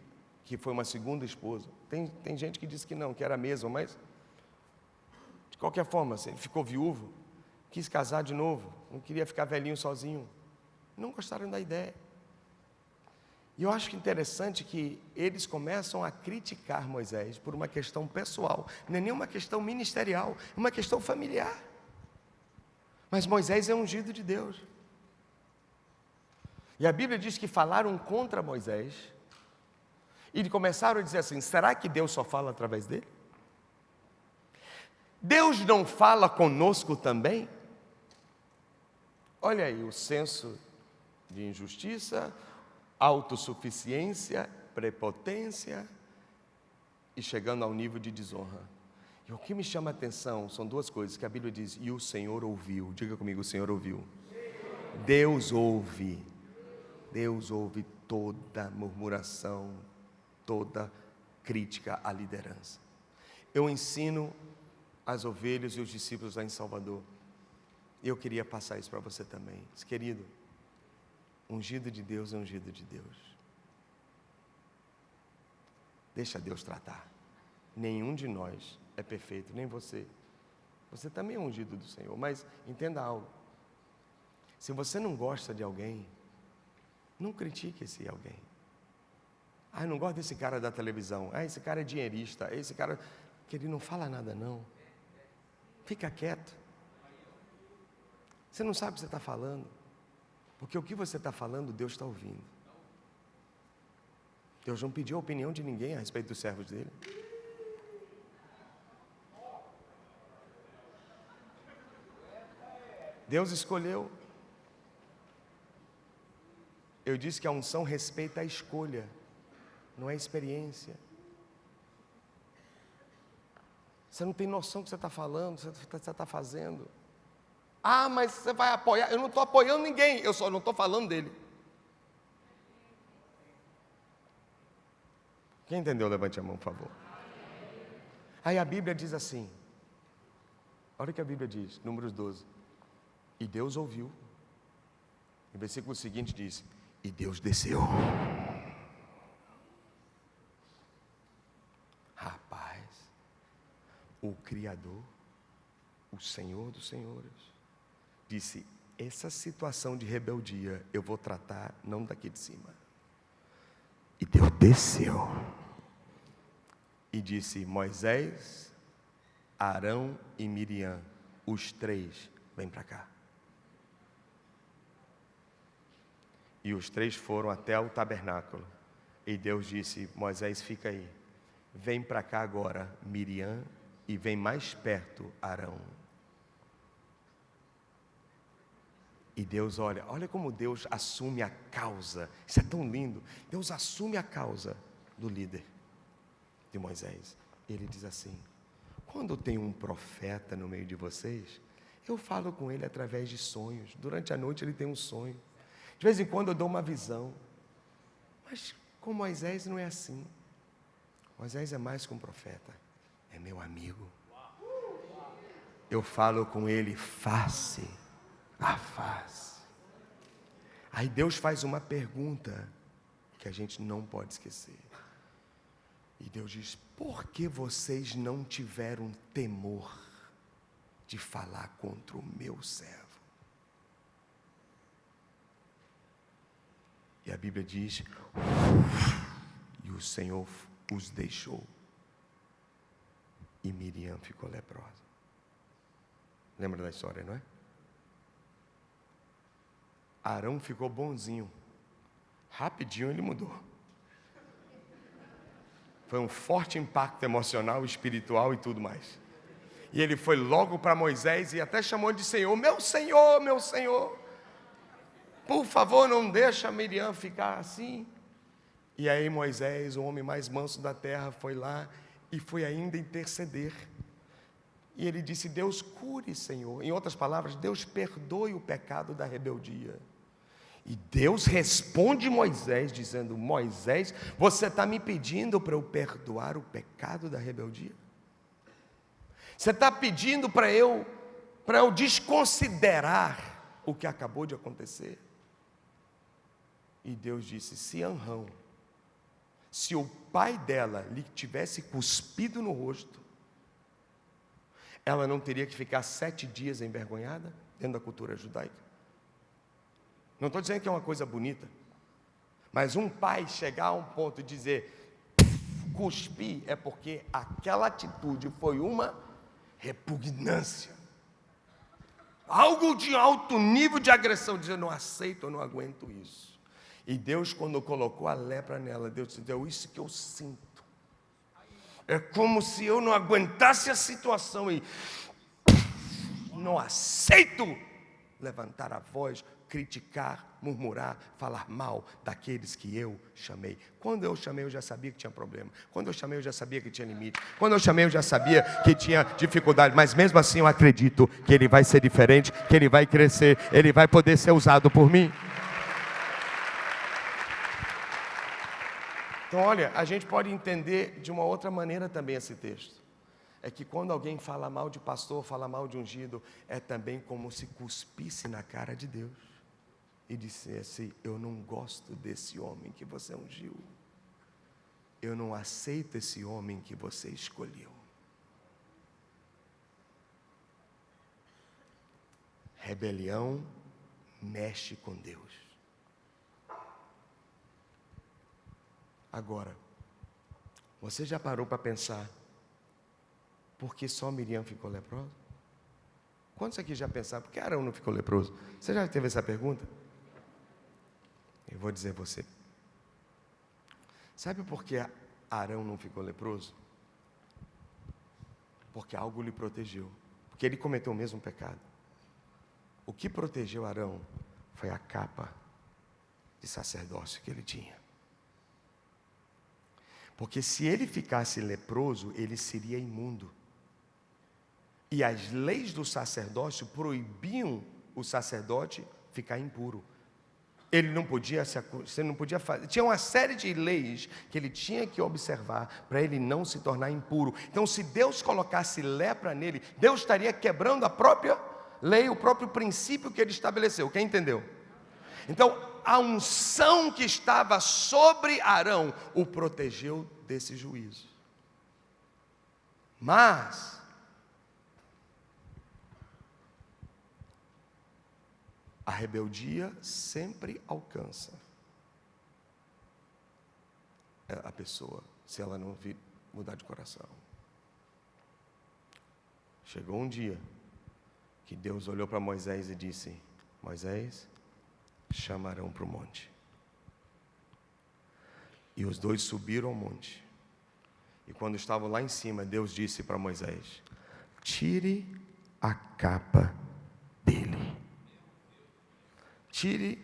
que foi uma segunda esposa. Tem, tem gente que diz que não, que era a mesma, mas, qualquer forma, ele ficou viúvo, quis casar de novo, não queria ficar velhinho sozinho. Não gostaram da ideia. E eu acho interessante que eles começam a criticar Moisés por uma questão pessoal, não é nenhuma questão ministerial, é uma questão familiar. Mas Moisés é ungido de Deus. E a Bíblia diz que falaram contra Moisés e começaram a dizer assim: será que Deus só fala através dele? Deus não fala conosco também? Olha aí o senso de injustiça, autossuficiência, prepotência e chegando ao nível de desonra. E o que me chama a atenção são duas coisas que a Bíblia diz: e o Senhor ouviu. Diga comigo, o Senhor ouviu. Deus ouve. Deus ouve toda murmuração, toda crítica à liderança. Eu ensino as ovelhas e os discípulos lá em Salvador. E eu queria passar isso para você também. Querido, ungido de Deus é ungido de Deus. Deixa Deus tratar. Nenhum de nós é perfeito, nem você. Você também é ungido do Senhor, mas entenda algo. Se você não gosta de alguém, não critique esse alguém. Ah, eu não gosto desse cara da televisão. Ah, esse cara é dinheirista. Esse cara. Que ele não fala nada, não. Fica quieto. Você não sabe o que você está falando. Porque o que você está falando, Deus está ouvindo. Deus não pediu a opinião de ninguém a respeito dos servos dele. Deus escolheu. Eu disse que a unção respeita a escolha, não é a experiência. Você não tem noção do que você está falando, do que você está fazendo. Ah, mas você vai apoiar. Eu não estou apoiando ninguém, eu só não estou falando dele. Quem entendeu? Levante a mão, por favor. Aí a Bíblia diz assim: olha o que a Bíblia diz, Números 12. E Deus ouviu. O versículo seguinte diz: E Deus desceu. O Criador, o Senhor dos Senhores, disse: Essa situação de rebeldia eu vou tratar não daqui de cima. E Deus desceu e disse: Moisés, Arão e Miriam, os três, vem para cá. E os três foram até o tabernáculo. E Deus disse: Moisés, fica aí. Vem para cá agora, Miriam, e vem mais perto, Arão. E Deus olha, olha como Deus assume a causa. Isso é tão lindo. Deus assume a causa do líder de Moisés. Ele diz assim: quando tem um profeta no meio de vocês, eu falo com ele através de sonhos. Durante a noite ele tem um sonho. De vez em quando eu dou uma visão. Mas com Moisés não é assim. Moisés é mais que um profeta, é meu amigo. Eu falo com ele face a face. Aí Deus faz uma pergunta que a gente não pode esquecer. E Deus diz: Por que vocês não tiveram temor de falar contra o meu servo? E a Bíblia diz: E o Senhor os deixou. E Miriam ficou leprosa. Lembra da história, não é? Arão ficou bonzinho. Rapidinho ele mudou. Foi um forte impacto emocional, espiritual e tudo mais. E ele foi logo para Moisés e até chamou de Senhor: Meu Senhor, meu Senhor. Por favor, não deixa Miriam ficar assim. E aí Moisés, o homem mais manso da terra, foi lá e foi ainda interceder. E ele disse: Deus cure, Senhor. Em outras palavras, Deus perdoe o pecado da rebeldia. E Deus responde Moisés, dizendo: Moisés, você está me pedindo para eu perdoar o pecado da rebeldia? Você está pedindo para eu, para eu desconsiderar o que acabou de acontecer? E Deus disse: se Anrão, se o pai dela lhe tivesse cuspido no rosto, ela não teria que ficar sete dias envergonhada dentro da cultura judaica? Não estou dizendo que é uma coisa bonita, mas um pai chegar a um ponto e dizer, cuspir, é porque aquela atitude foi uma repugnância. Algo de alto nível de agressão, dizer, não aceito, eu não aguento isso. E Deus, quando colocou a lepra nela, Deus disse, é isso que eu sinto. É como se eu não aguentasse a situação e não aceito levantar a voz, criticar, murmurar, falar mal daqueles que eu chamei. Quando eu chamei, eu já sabia que tinha problema. Quando eu chamei, eu já sabia que tinha limite. Quando eu chamei, eu já sabia que tinha dificuldade. Mas mesmo assim, eu acredito que ele vai ser diferente, que ele vai crescer, ele vai poder ser usado por mim. Então, olha, a gente pode entender de uma outra maneira também esse texto. É que quando alguém fala mal de pastor, fala mal de ungido, é também como se cuspisse na cara de Deus e dissesse: Eu não gosto desse homem que você ungiu. Eu não aceito esse homem que você escolheu. Rebelião mexe com Deus. Agora, você já parou para pensar por que só Miriam ficou leprosa? Quantos aqui já pensaram por que Arão não ficou leproso? Você já teve essa pergunta? Eu vou dizer você. Sabe por que Arão não ficou leproso? Porque algo lhe protegeu. Porque ele cometeu o mesmo pecado. O que protegeu Arão foi a capa de sacerdócio que ele tinha. Porque se ele ficasse leproso, ele seria imundo. E as leis do sacerdócio proibiam o sacerdote ficar impuro. Ele não podia se não podia fazer. Tinha uma série de leis que ele tinha que observar para ele não se tornar impuro. Então, se Deus colocasse lepra nele, Deus estaria quebrando a própria lei, o próprio princípio que ele estabeleceu. Quem entendeu? Então, a unção que estava sobre Arão o protegeu desse juízo. Mas, a rebeldia sempre alcança a pessoa, se ela não mudar de coração. Chegou um dia que Deus olhou para Moisés e disse: Moisés, chamarão para o monte. E os dois subiram ao monte. E quando estavam lá em cima, Deus disse para Moisés: Tire a capa dele. Tire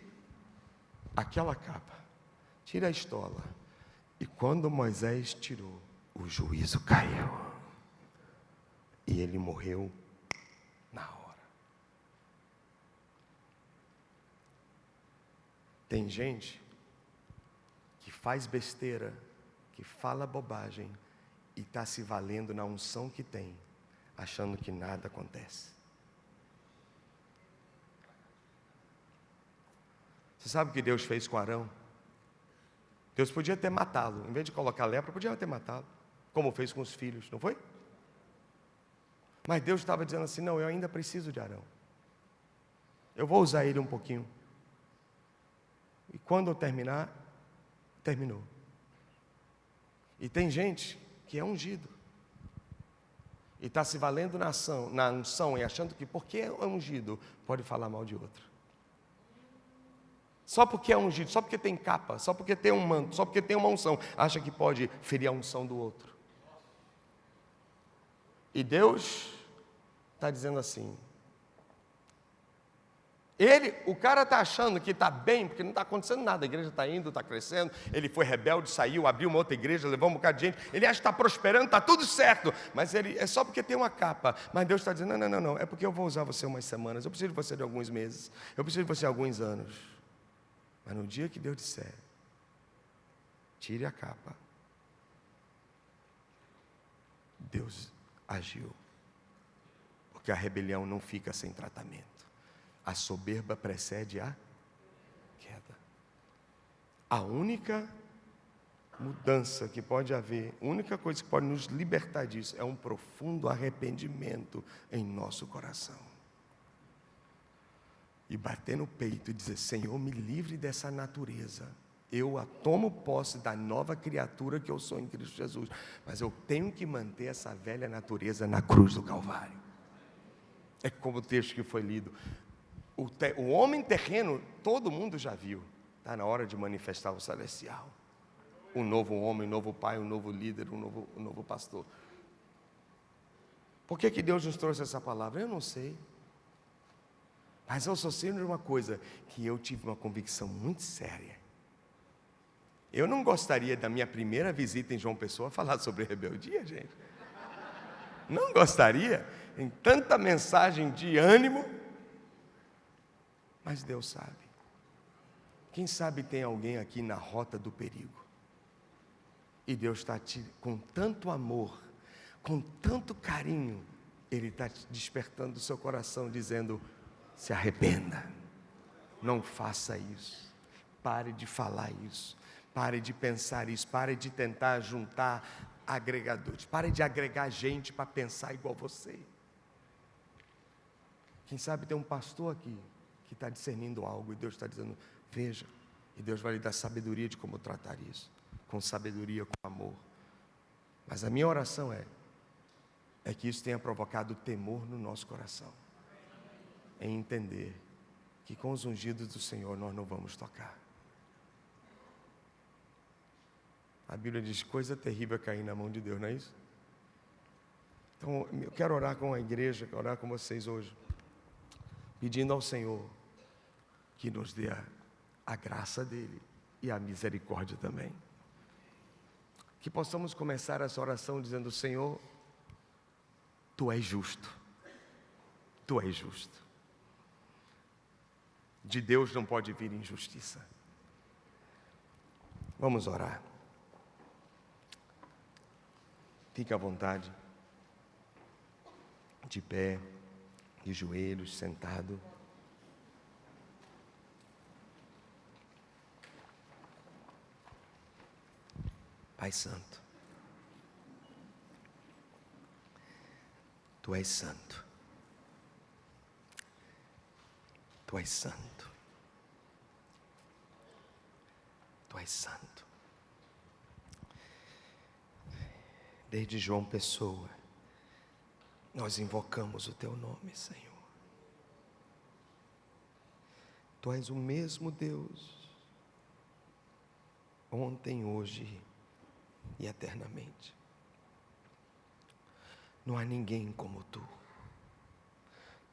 aquela capa. Tire a estola. E quando Moisés tirou, o juízo caiu. E ele morreu Tem gente que faz besteira, que fala bobagem e está se valendo na unção que tem, achando que nada acontece. Você sabe o que Deus fez com Arão? Deus podia ter matá-lo, em vez de colocar lepra, podia ter matá-lo, como fez com os filhos, não foi? Mas Deus estava dizendo assim: não, eu ainda preciso de Arão. Eu vou usar ele um pouquinho. Quando eu terminar, terminou. E tem gente que é ungido. E está se valendo na, ação, na unção e achando que porque é ungido, pode falar mal de outro. Só porque é ungido, só porque tem capa, só porque tem um manto, só porque tem uma unção, acha que pode ferir a unção do outro. E Deus está dizendo assim: ele, o cara está achando que está bem, porque não está acontecendo nada, a igreja está indo, está crescendo, ele foi rebelde, saiu, abriu uma outra igreja, levou um bocado de gente, ele acha que está prosperando, está tudo certo, mas ele é só porque tem uma capa. Mas Deus está dizendo: não, não, não, não, é porque eu vou usar você umas semanas, eu preciso de você de alguns meses, eu preciso de você de alguns anos. Mas no dia que Deus disser, tire a capa, Deus agiu Porque a rebelião não fica sem tratamento. A soberba precede a queda. A única mudança que pode haver, a única coisa que pode nos libertar disso é um profundo arrependimento em nosso coração. E bater no peito e dizer: Senhor, me livre dessa natureza. Eu a tomo posse da nova criatura que eu sou em Cristo Jesus, mas eu tenho que manter essa velha natureza na cruz do Calvário. É como o texto que foi lido. O, te, o homem terreno, todo mundo já viu. Está na hora de manifestar o celestial um novo homem, um novo pai, um novo líder, um novo, novo pastor. Por que, que Deus nos trouxe essa palavra? Eu não sei. Mas eu só sei de uma coisa, que eu tive uma convicção muito séria. Eu não gostaria da minha primeira visita em João Pessoa falar sobre rebeldia, gente. Não gostaria, em tanta mensagem de ânimo, mas Deus sabe. Quem sabe tem alguém aqui na rota do perigo. E Deus está te, com tanto amor, com tanto carinho, Ele está despertando o seu coração, dizendo: se arrependa, não faça isso, pare de falar isso, pare de pensar isso, pare de tentar juntar agregadores, pare de agregar gente para pensar igual você. Quem sabe tem um pastor aqui que está discernindo algo e Deus está dizendo: veja, e Deus vai lhe dar sabedoria de como tratar isso com sabedoria, com amor. Mas a minha oração é é que isso tenha provocado temor no nosso coração. Em entender que com os ungidos do Senhor nós não vamos tocar. A Bíblia diz: coisa terrível é cair na mão de Deus, não é isso? Então, eu quero orar com a igreja, quero orar com vocês hoje, pedindo ao Senhor que nos dê a, a graça dEle e a misericórdia também que possamos começar essa oração dizendo: Senhor, tu és justo, tu és justo. De Deus não pode vir injustiça. Vamos orar. Fique à vontade, de pé, de joelhos, sentado. Pai Santo, Tu és santo, Tu és santo, Tu és santo. Desde João Pessoa, nós invocamos o Teu nome, Senhor. Tu és o mesmo Deus, ontem, hoje e eternamente. Não há ninguém como tu,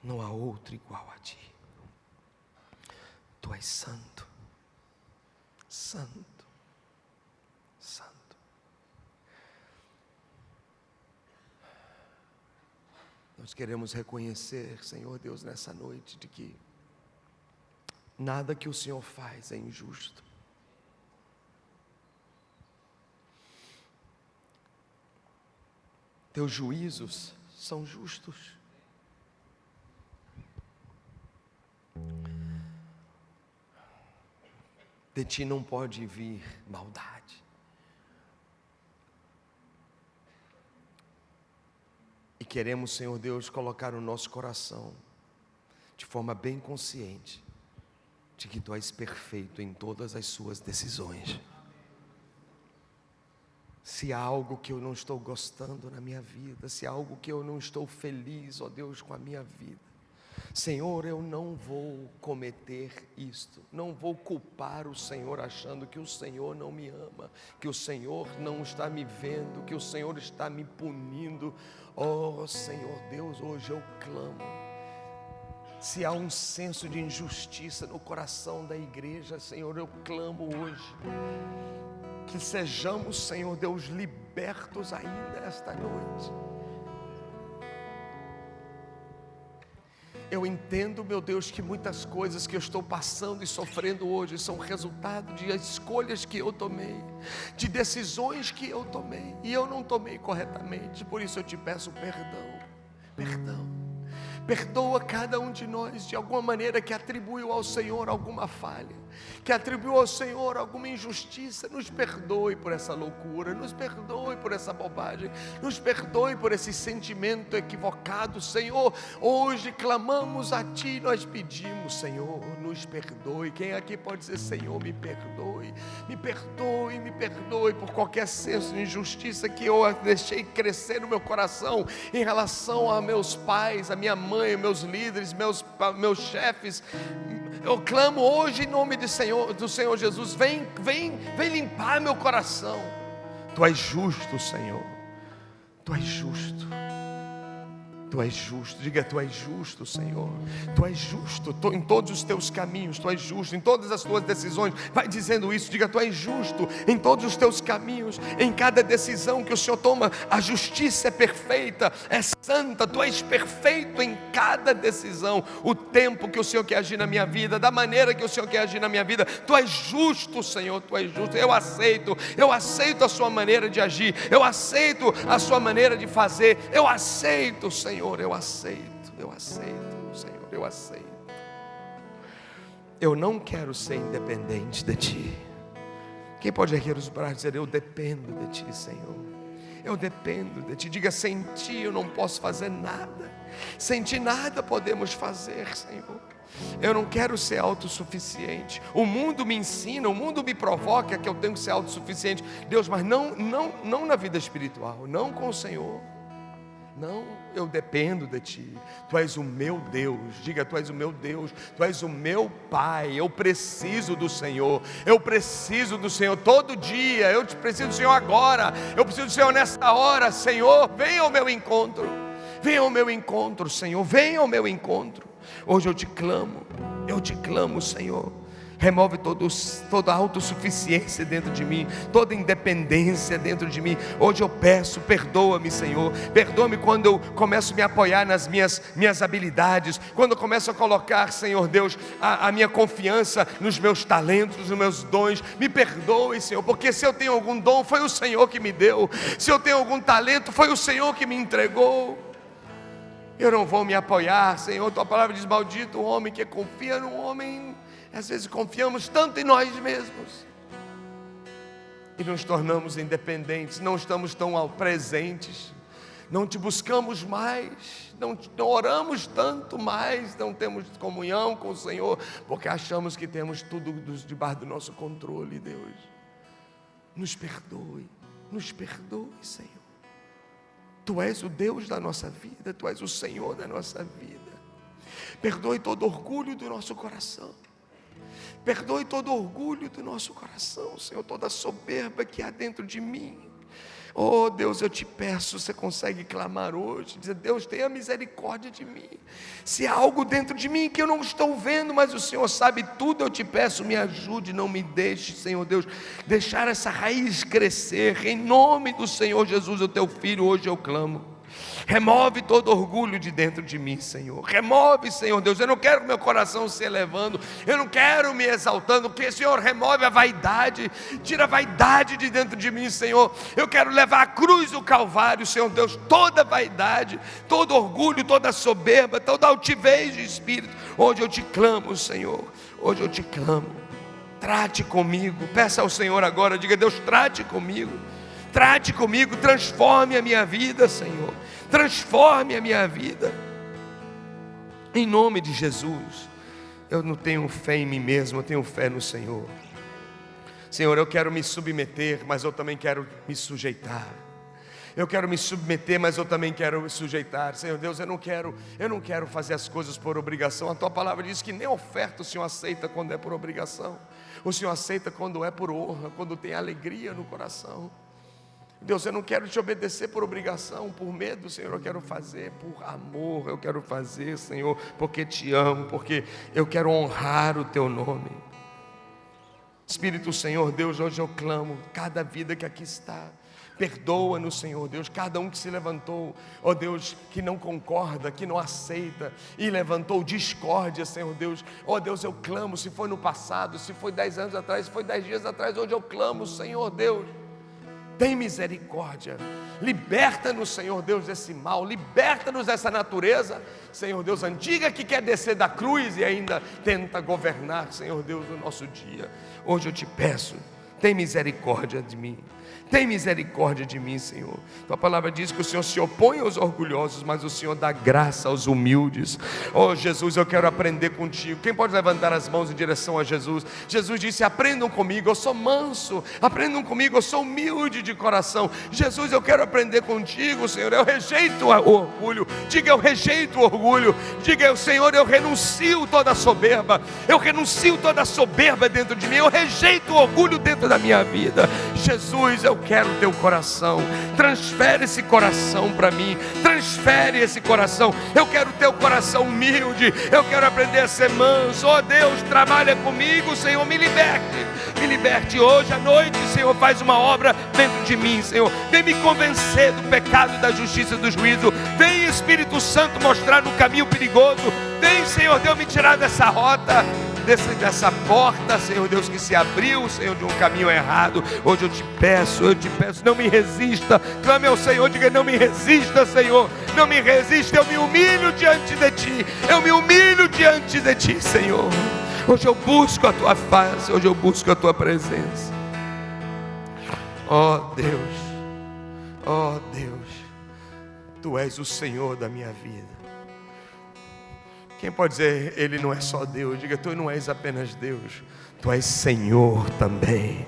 não há outro igual a ti. Tu és santo, santo, santo. Nós queremos reconhecer, Senhor Deus, nessa noite, de que nada que o Senhor faz é injusto. Teus juízos são justos. De ti não pode vir maldade. E queremos, Senhor Deus, colocar o nosso coração de forma bem consciente de que tu és perfeito em todas as suas decisões se há algo que eu não estou gostando na minha vida, se há algo que eu não estou feliz, ó Deus, com a minha vida. Senhor, eu não vou cometer isto, não vou culpar o Senhor achando que o Senhor não me ama, que o Senhor não está me vendo, que o Senhor está me punindo. Oh Senhor Deus, hoje eu clamo. Se há um senso de injustiça no coração da igreja, Senhor, eu clamo hoje que sejamos, Senhor Deus, libertos ainda esta noite. Eu entendo, meu Deus, que muitas coisas que eu estou passando e sofrendo hoje são resultado de escolhas que eu tomei, de decisões que eu tomei, e eu não tomei corretamente, por isso eu te peço perdão, perdão. Perdoa cada um de nós de alguma maneira que atribuiu ao Senhor alguma falha, que atribuiu ao Senhor alguma injustiça. Nos perdoe por essa loucura, nos perdoe por essa bobagem, nos perdoe por esse sentimento equivocado, Senhor. Hoje clamamos a Ti, nós pedimos, Senhor, nos perdoe. Quem aqui pode dizer, Senhor, me perdoe, me perdoe, me perdoe por qualquer senso de injustiça que eu deixei crescer no meu coração em relação a meus pais, a minha mãe, meus líderes, meus, meus chefes. Eu clamo hoje em nome do Senhor, do Senhor Jesus, vem, vem, vem limpar meu coração. Tu és justo, Senhor. Tu és justo. Tu és justo, diga tu és justo, Senhor. Tu és justo em todos os teus caminhos, tu és justo em todas as tuas decisões. Vai dizendo isso, diga tu és justo em todos os teus caminhos, em cada decisão que o Senhor toma. A justiça é perfeita, é santa, tu és perfeito em cada decisão. O tempo que o Senhor quer agir na minha vida, da maneira que o Senhor quer agir na minha vida, tu és justo, Senhor, tu és justo. Eu aceito, eu aceito a Sua maneira de agir, eu aceito a Sua maneira de fazer, eu aceito, Senhor. Senhor, eu aceito, eu aceito, Senhor, eu aceito. Eu não quero ser independente de Ti. Quem pode erguer os braços e dizer: Eu dependo de Ti, Senhor. Eu dependo de Ti. Diga: Sem Ti eu não posso fazer nada. Sem Ti nada podemos fazer, Senhor. Eu não quero ser autossuficiente. O mundo me ensina, o mundo me provoca que eu tenho que ser autossuficiente. Deus, mas não, não, não na vida espiritual, não com o Senhor. Não, eu dependo de Ti. Tu és o meu Deus. Diga, Tu és o meu Deus. Tu és o meu Pai. Eu preciso do Senhor. Eu preciso do Senhor todo dia. Eu preciso do Senhor agora. Eu preciso do Senhor nesta hora. Senhor, venha ao meu encontro. Venha ao meu encontro, Senhor. Venha ao meu encontro. Hoje eu te clamo. Eu te clamo, Senhor remove todos, toda autossuficiência dentro de mim, toda independência dentro de mim. Hoje eu peço, perdoa-me, Senhor. Perdoa-me quando eu começo a me apoiar nas minhas, minhas habilidades, quando eu começo a colocar, Senhor Deus, a, a minha confiança nos meus talentos, nos meus dons. Me perdoe, Senhor, porque se eu tenho algum dom, foi o Senhor que me deu. Se eu tenho algum talento, foi o Senhor que me entregou. Eu não vou me apoiar, Senhor. Tua palavra diz: Maldito o homem que confia no homem às vezes confiamos tanto em nós mesmos e nos tornamos independentes, não estamos tão presentes, não te buscamos mais, não, não oramos tanto mais, não temos comunhão com o Senhor, porque achamos que temos tudo debaixo do nosso controle, Deus. Nos perdoe, nos perdoe, Senhor. Tu és o Deus da nossa vida, Tu és o Senhor da nossa vida. Perdoe todo orgulho do nosso coração. Perdoe todo orgulho do nosso coração, Senhor, toda soberba que há dentro de mim. Oh Deus, eu te peço, você consegue clamar hoje, dizer: Deus, tenha misericórdia de mim. Se há algo dentro de mim que eu não estou vendo, mas o Senhor sabe tudo, eu te peço, me ajude, não me deixe, Senhor Deus, deixar essa raiz crescer. Em nome do Senhor Jesus, o teu filho, hoje eu clamo. Remove todo orgulho de dentro de mim, Senhor. Remove, Senhor Deus. Eu não quero que meu coração se elevando. Eu não quero me exaltando. Que, Senhor, remove a vaidade. Tira a vaidade de dentro de mim, Senhor. Eu quero levar a cruz do Calvário, Senhor Deus. Toda vaidade, todo orgulho, toda soberba, toda altivez de espírito. Hoje eu te clamo, Senhor. Hoje eu te clamo. Trate comigo. Peça ao Senhor agora. Diga, Deus, trate comigo. Trate comigo, transforme a minha vida, Senhor transforme a minha vida. Em nome de Jesus. Eu não tenho fé em mim mesmo, eu tenho fé no Senhor. Senhor, eu quero me submeter, mas eu também quero me sujeitar. Eu quero me submeter, mas eu também quero me sujeitar. Senhor Deus, eu não quero, eu não quero fazer as coisas por obrigação. A tua palavra diz que nem oferta o Senhor aceita quando é por obrigação. O Senhor aceita quando é por honra, quando tem alegria no coração. Deus, eu não quero te obedecer por obrigação, por medo, Senhor, eu quero fazer por amor, eu quero fazer, Senhor, porque te amo, porque eu quero honrar o teu nome. Espírito Senhor, Deus, hoje eu clamo, cada vida que aqui está, Perdoa-nos, Senhor Deus, cada um que se levantou, ó Deus, que não concorda, que não aceita e levantou discórdia, Senhor Deus. Ó Deus, eu clamo, se foi no passado, se foi dez anos atrás, se foi dez dias atrás, hoje eu clamo, Senhor Deus Tem misericórdia. Liberta-nos, Senhor Deus, desse mal. Liberta-nos dessa natureza, Senhor Deus, antiga que quer descer da cruz e ainda tenta governar, Senhor Deus, o nosso dia. Hoje eu te peço, tem misericórdia de mim. Tem misericórdia de mim, Senhor. Tua palavra diz que o Senhor se opõe aos orgulhosos, mas o Senhor dá graça aos humildes. Oh, Jesus, eu quero aprender contigo. Quem pode levantar as mãos em direção a Jesus? Jesus disse: Aprendam comigo, eu sou manso. Aprendam comigo, eu sou humilde de coração. Jesus, eu quero aprender contigo, Senhor. Eu rejeito o orgulho. Diga, eu rejeito o orgulho. Diga, Senhor, eu renuncio toda soberba. Eu renuncio toda soberba dentro de mim. Eu rejeito o orgulho dentro da minha vida. Jesus, eu eu quero o teu coração. Transfere esse coração para mim. Transfere esse coração. Eu quero o teu coração humilde. Eu quero aprender a ser manso. Oh Deus, trabalha comigo, Senhor. Me liberte. Me liberte hoje à noite, Senhor. Faz uma obra dentro de mim, Senhor. Vem me convencer do pecado, da justiça e do juízo. Vem, Espírito Santo, mostrar no caminho perigoso. Vem, Senhor Deus, me tirar dessa rota desse, dessa porta, Senhor Deus, que se abriu, Senhor, de um caminho errado. Hoje eu te peço, eu te peço, não me resista. Clame ao Senhor, diga: não me resista, Senhor. Não me resista, eu me humilho diante de ti. Eu me humilho diante de ti, Senhor. Hoje eu busco a tua face, hoje eu busco a tua presença. Ó oh, Deus, ó oh, Deus, tu és o Senhor da minha vida. Quem pode dizer, Ele não é só Deus? Diga, Tu não és apenas Deus, Tu és Senhor também.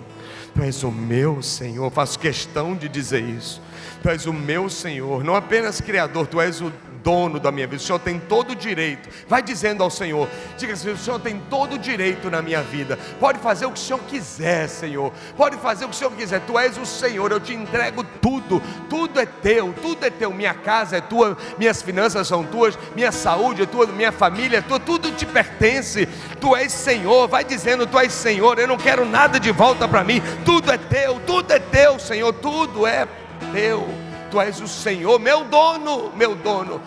Tu és o meu Senhor, faço questão de dizer isso. Tu és o meu Senhor, não apenas Criador, Tu és o dono da minha vida, o Senhor tem todo o direito. Vai dizendo ao Senhor: diga assim, o Senhor tem todo o direito na minha vida. Pode fazer o que o Senhor quiser, Senhor. Pode fazer o que o Senhor quiser. Tu és o Senhor, eu te entrego tudo. Tudo é teu, tudo é teu. Minha casa é tua, minhas finanças são tuas, minha saúde é tua, minha família é tua, tudo te pertence. Tu és Senhor. Vai dizendo: Tu és Senhor. Eu não quero nada de volta para mim. Tudo é teu, tudo é teu, Senhor. Tudo é teu. Tu és o Senhor, meu dono, meu dono.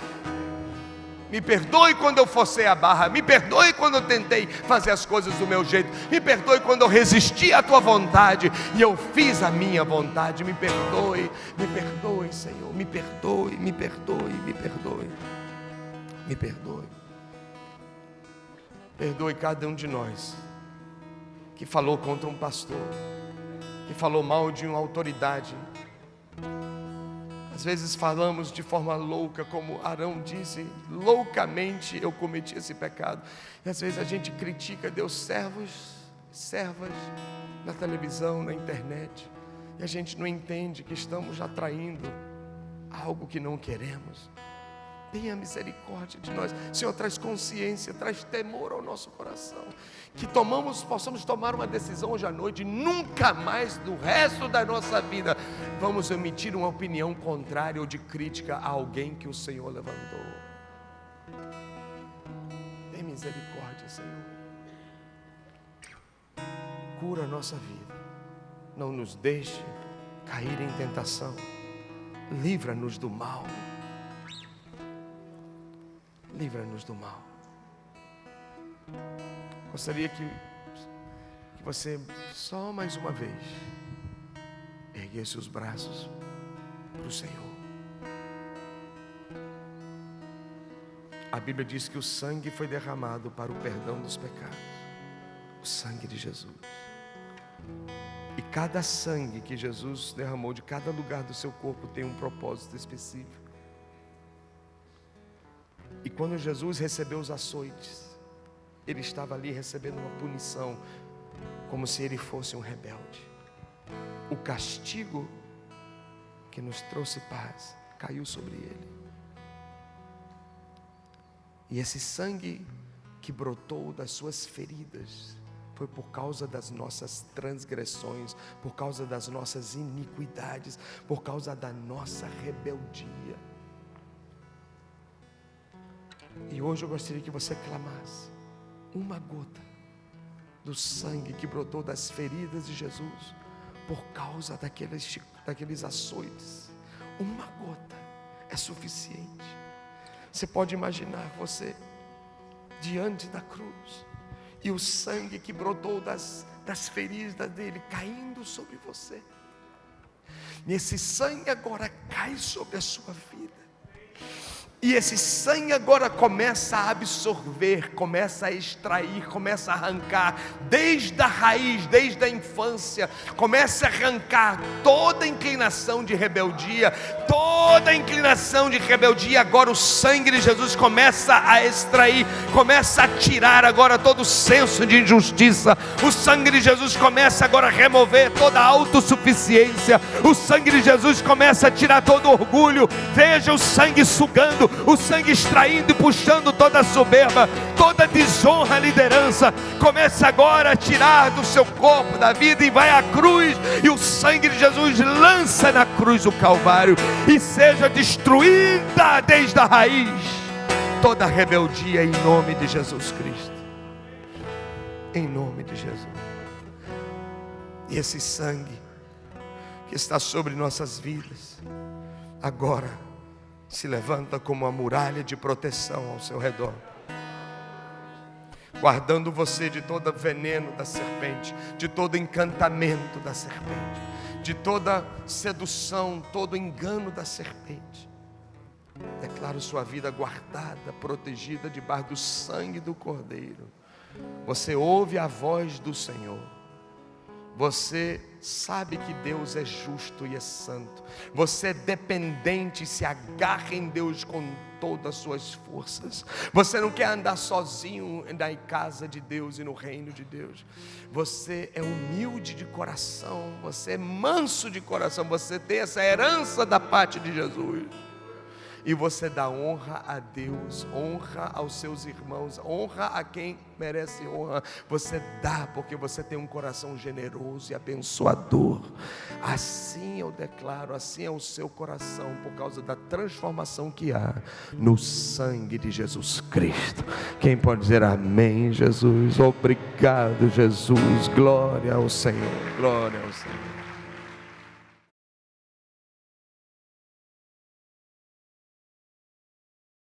Me perdoe quando eu forcei a barra, me perdoe quando eu tentei fazer as coisas do meu jeito, me perdoe quando eu resisti à tua vontade e eu fiz a minha vontade. Me perdoe, me perdoe, Senhor, me perdoe, me perdoe, me perdoe, me perdoe. Perdoe cada um de nós que falou contra um pastor, que falou mal de uma autoridade às vezes falamos de forma louca, como Arão disse, loucamente eu cometi esse pecado. E às vezes a gente critica Deus, servos, servas, na televisão, na internet, e a gente não entende que estamos atraindo algo que não queremos. Tenha misericórdia de nós. Senhor, traz consciência, traz temor ao nosso coração. Que tomamos, possamos tomar uma decisão hoje à noite, nunca mais do resto da nossa vida vamos emitir uma opinião contrária ou de crítica a alguém que o Senhor levantou. Tem misericórdia, Senhor. Cura a nossa vida. Não nos deixe cair em tentação. Livra-nos do mal livra-nos do mal. Gostaria que, que você, só mais uma vez, erguesse os braços para o Senhor. A Bíblia diz que o sangue foi derramado para o perdão dos pecados. O sangue de Jesus. E cada sangue que Jesus derramou de cada lugar do seu corpo tem um propósito específico. E quando Jesus recebeu os açoites, ele estava ali recebendo uma punição, como se ele fosse um rebelde. O castigo que nos trouxe paz caiu sobre ele. E esse sangue que brotou das suas feridas foi por causa das nossas transgressões, por causa das nossas iniquidades, por causa da nossa rebeldia. E hoje eu gostaria que você clamasse uma gota do sangue que brotou das feridas de Jesus por causa daqueles, daqueles açoites. Uma gota é suficiente. Você pode imaginar você diante da cruz e o sangue que brotou das, das feridas dele caindo sobre você. E esse sangue agora cai sobre a sua vida. E esse sangue agora começa a absorver, começa a extrair, começa a arrancar, desde a raiz, desde a infância, começa a arrancar toda inclinação de rebeldia, toda inclinação de rebeldia. Agora o sangue de Jesus começa a extrair, começa a tirar agora todo o senso de injustiça. O sangue de Jesus começa agora a remover toda a autossuficiência. O sangue de Jesus começa a tirar todo orgulho. Veja o sangue sugando o sangue extraindo e puxando toda soberba, toda desonra liderança. Comece agora a tirar do seu corpo, da vida, e vai à cruz, e o sangue de Jesus lança na cruz o Calvário, e seja destruída desde a raiz toda rebeldia em nome de Jesus Cristo. Em nome de Jesus. E esse sangue que está sobre nossas vidas, agora se levanta como uma muralha de proteção ao seu redor, guardando você de todo veneno da serpente, de todo encantamento da serpente, de toda sedução, todo engano da serpente. Declaro sua vida guardada, protegida debaixo do sangue do Cordeiro. Você ouve a voz do Senhor. Você sabe que Deus é justo e é santo. Você é dependente se agarra em Deus com todas as suas forças. Você não quer andar sozinho na casa de Deus e no reino de Deus. Você é humilde de coração, você é manso de coração, você tem essa herança da parte de Jesus e você dá honra a Deus, honra aos seus irmãos, honra a quem merece honra. Você dá porque você tem um coração generoso e abençoador. Assim eu declaro, assim é o seu coração por causa da transformação que há no sangue de Jesus Cristo. Quem pode dizer amém, Jesus? Obrigado, Jesus. Glória ao Senhor. Glória ao Senhor.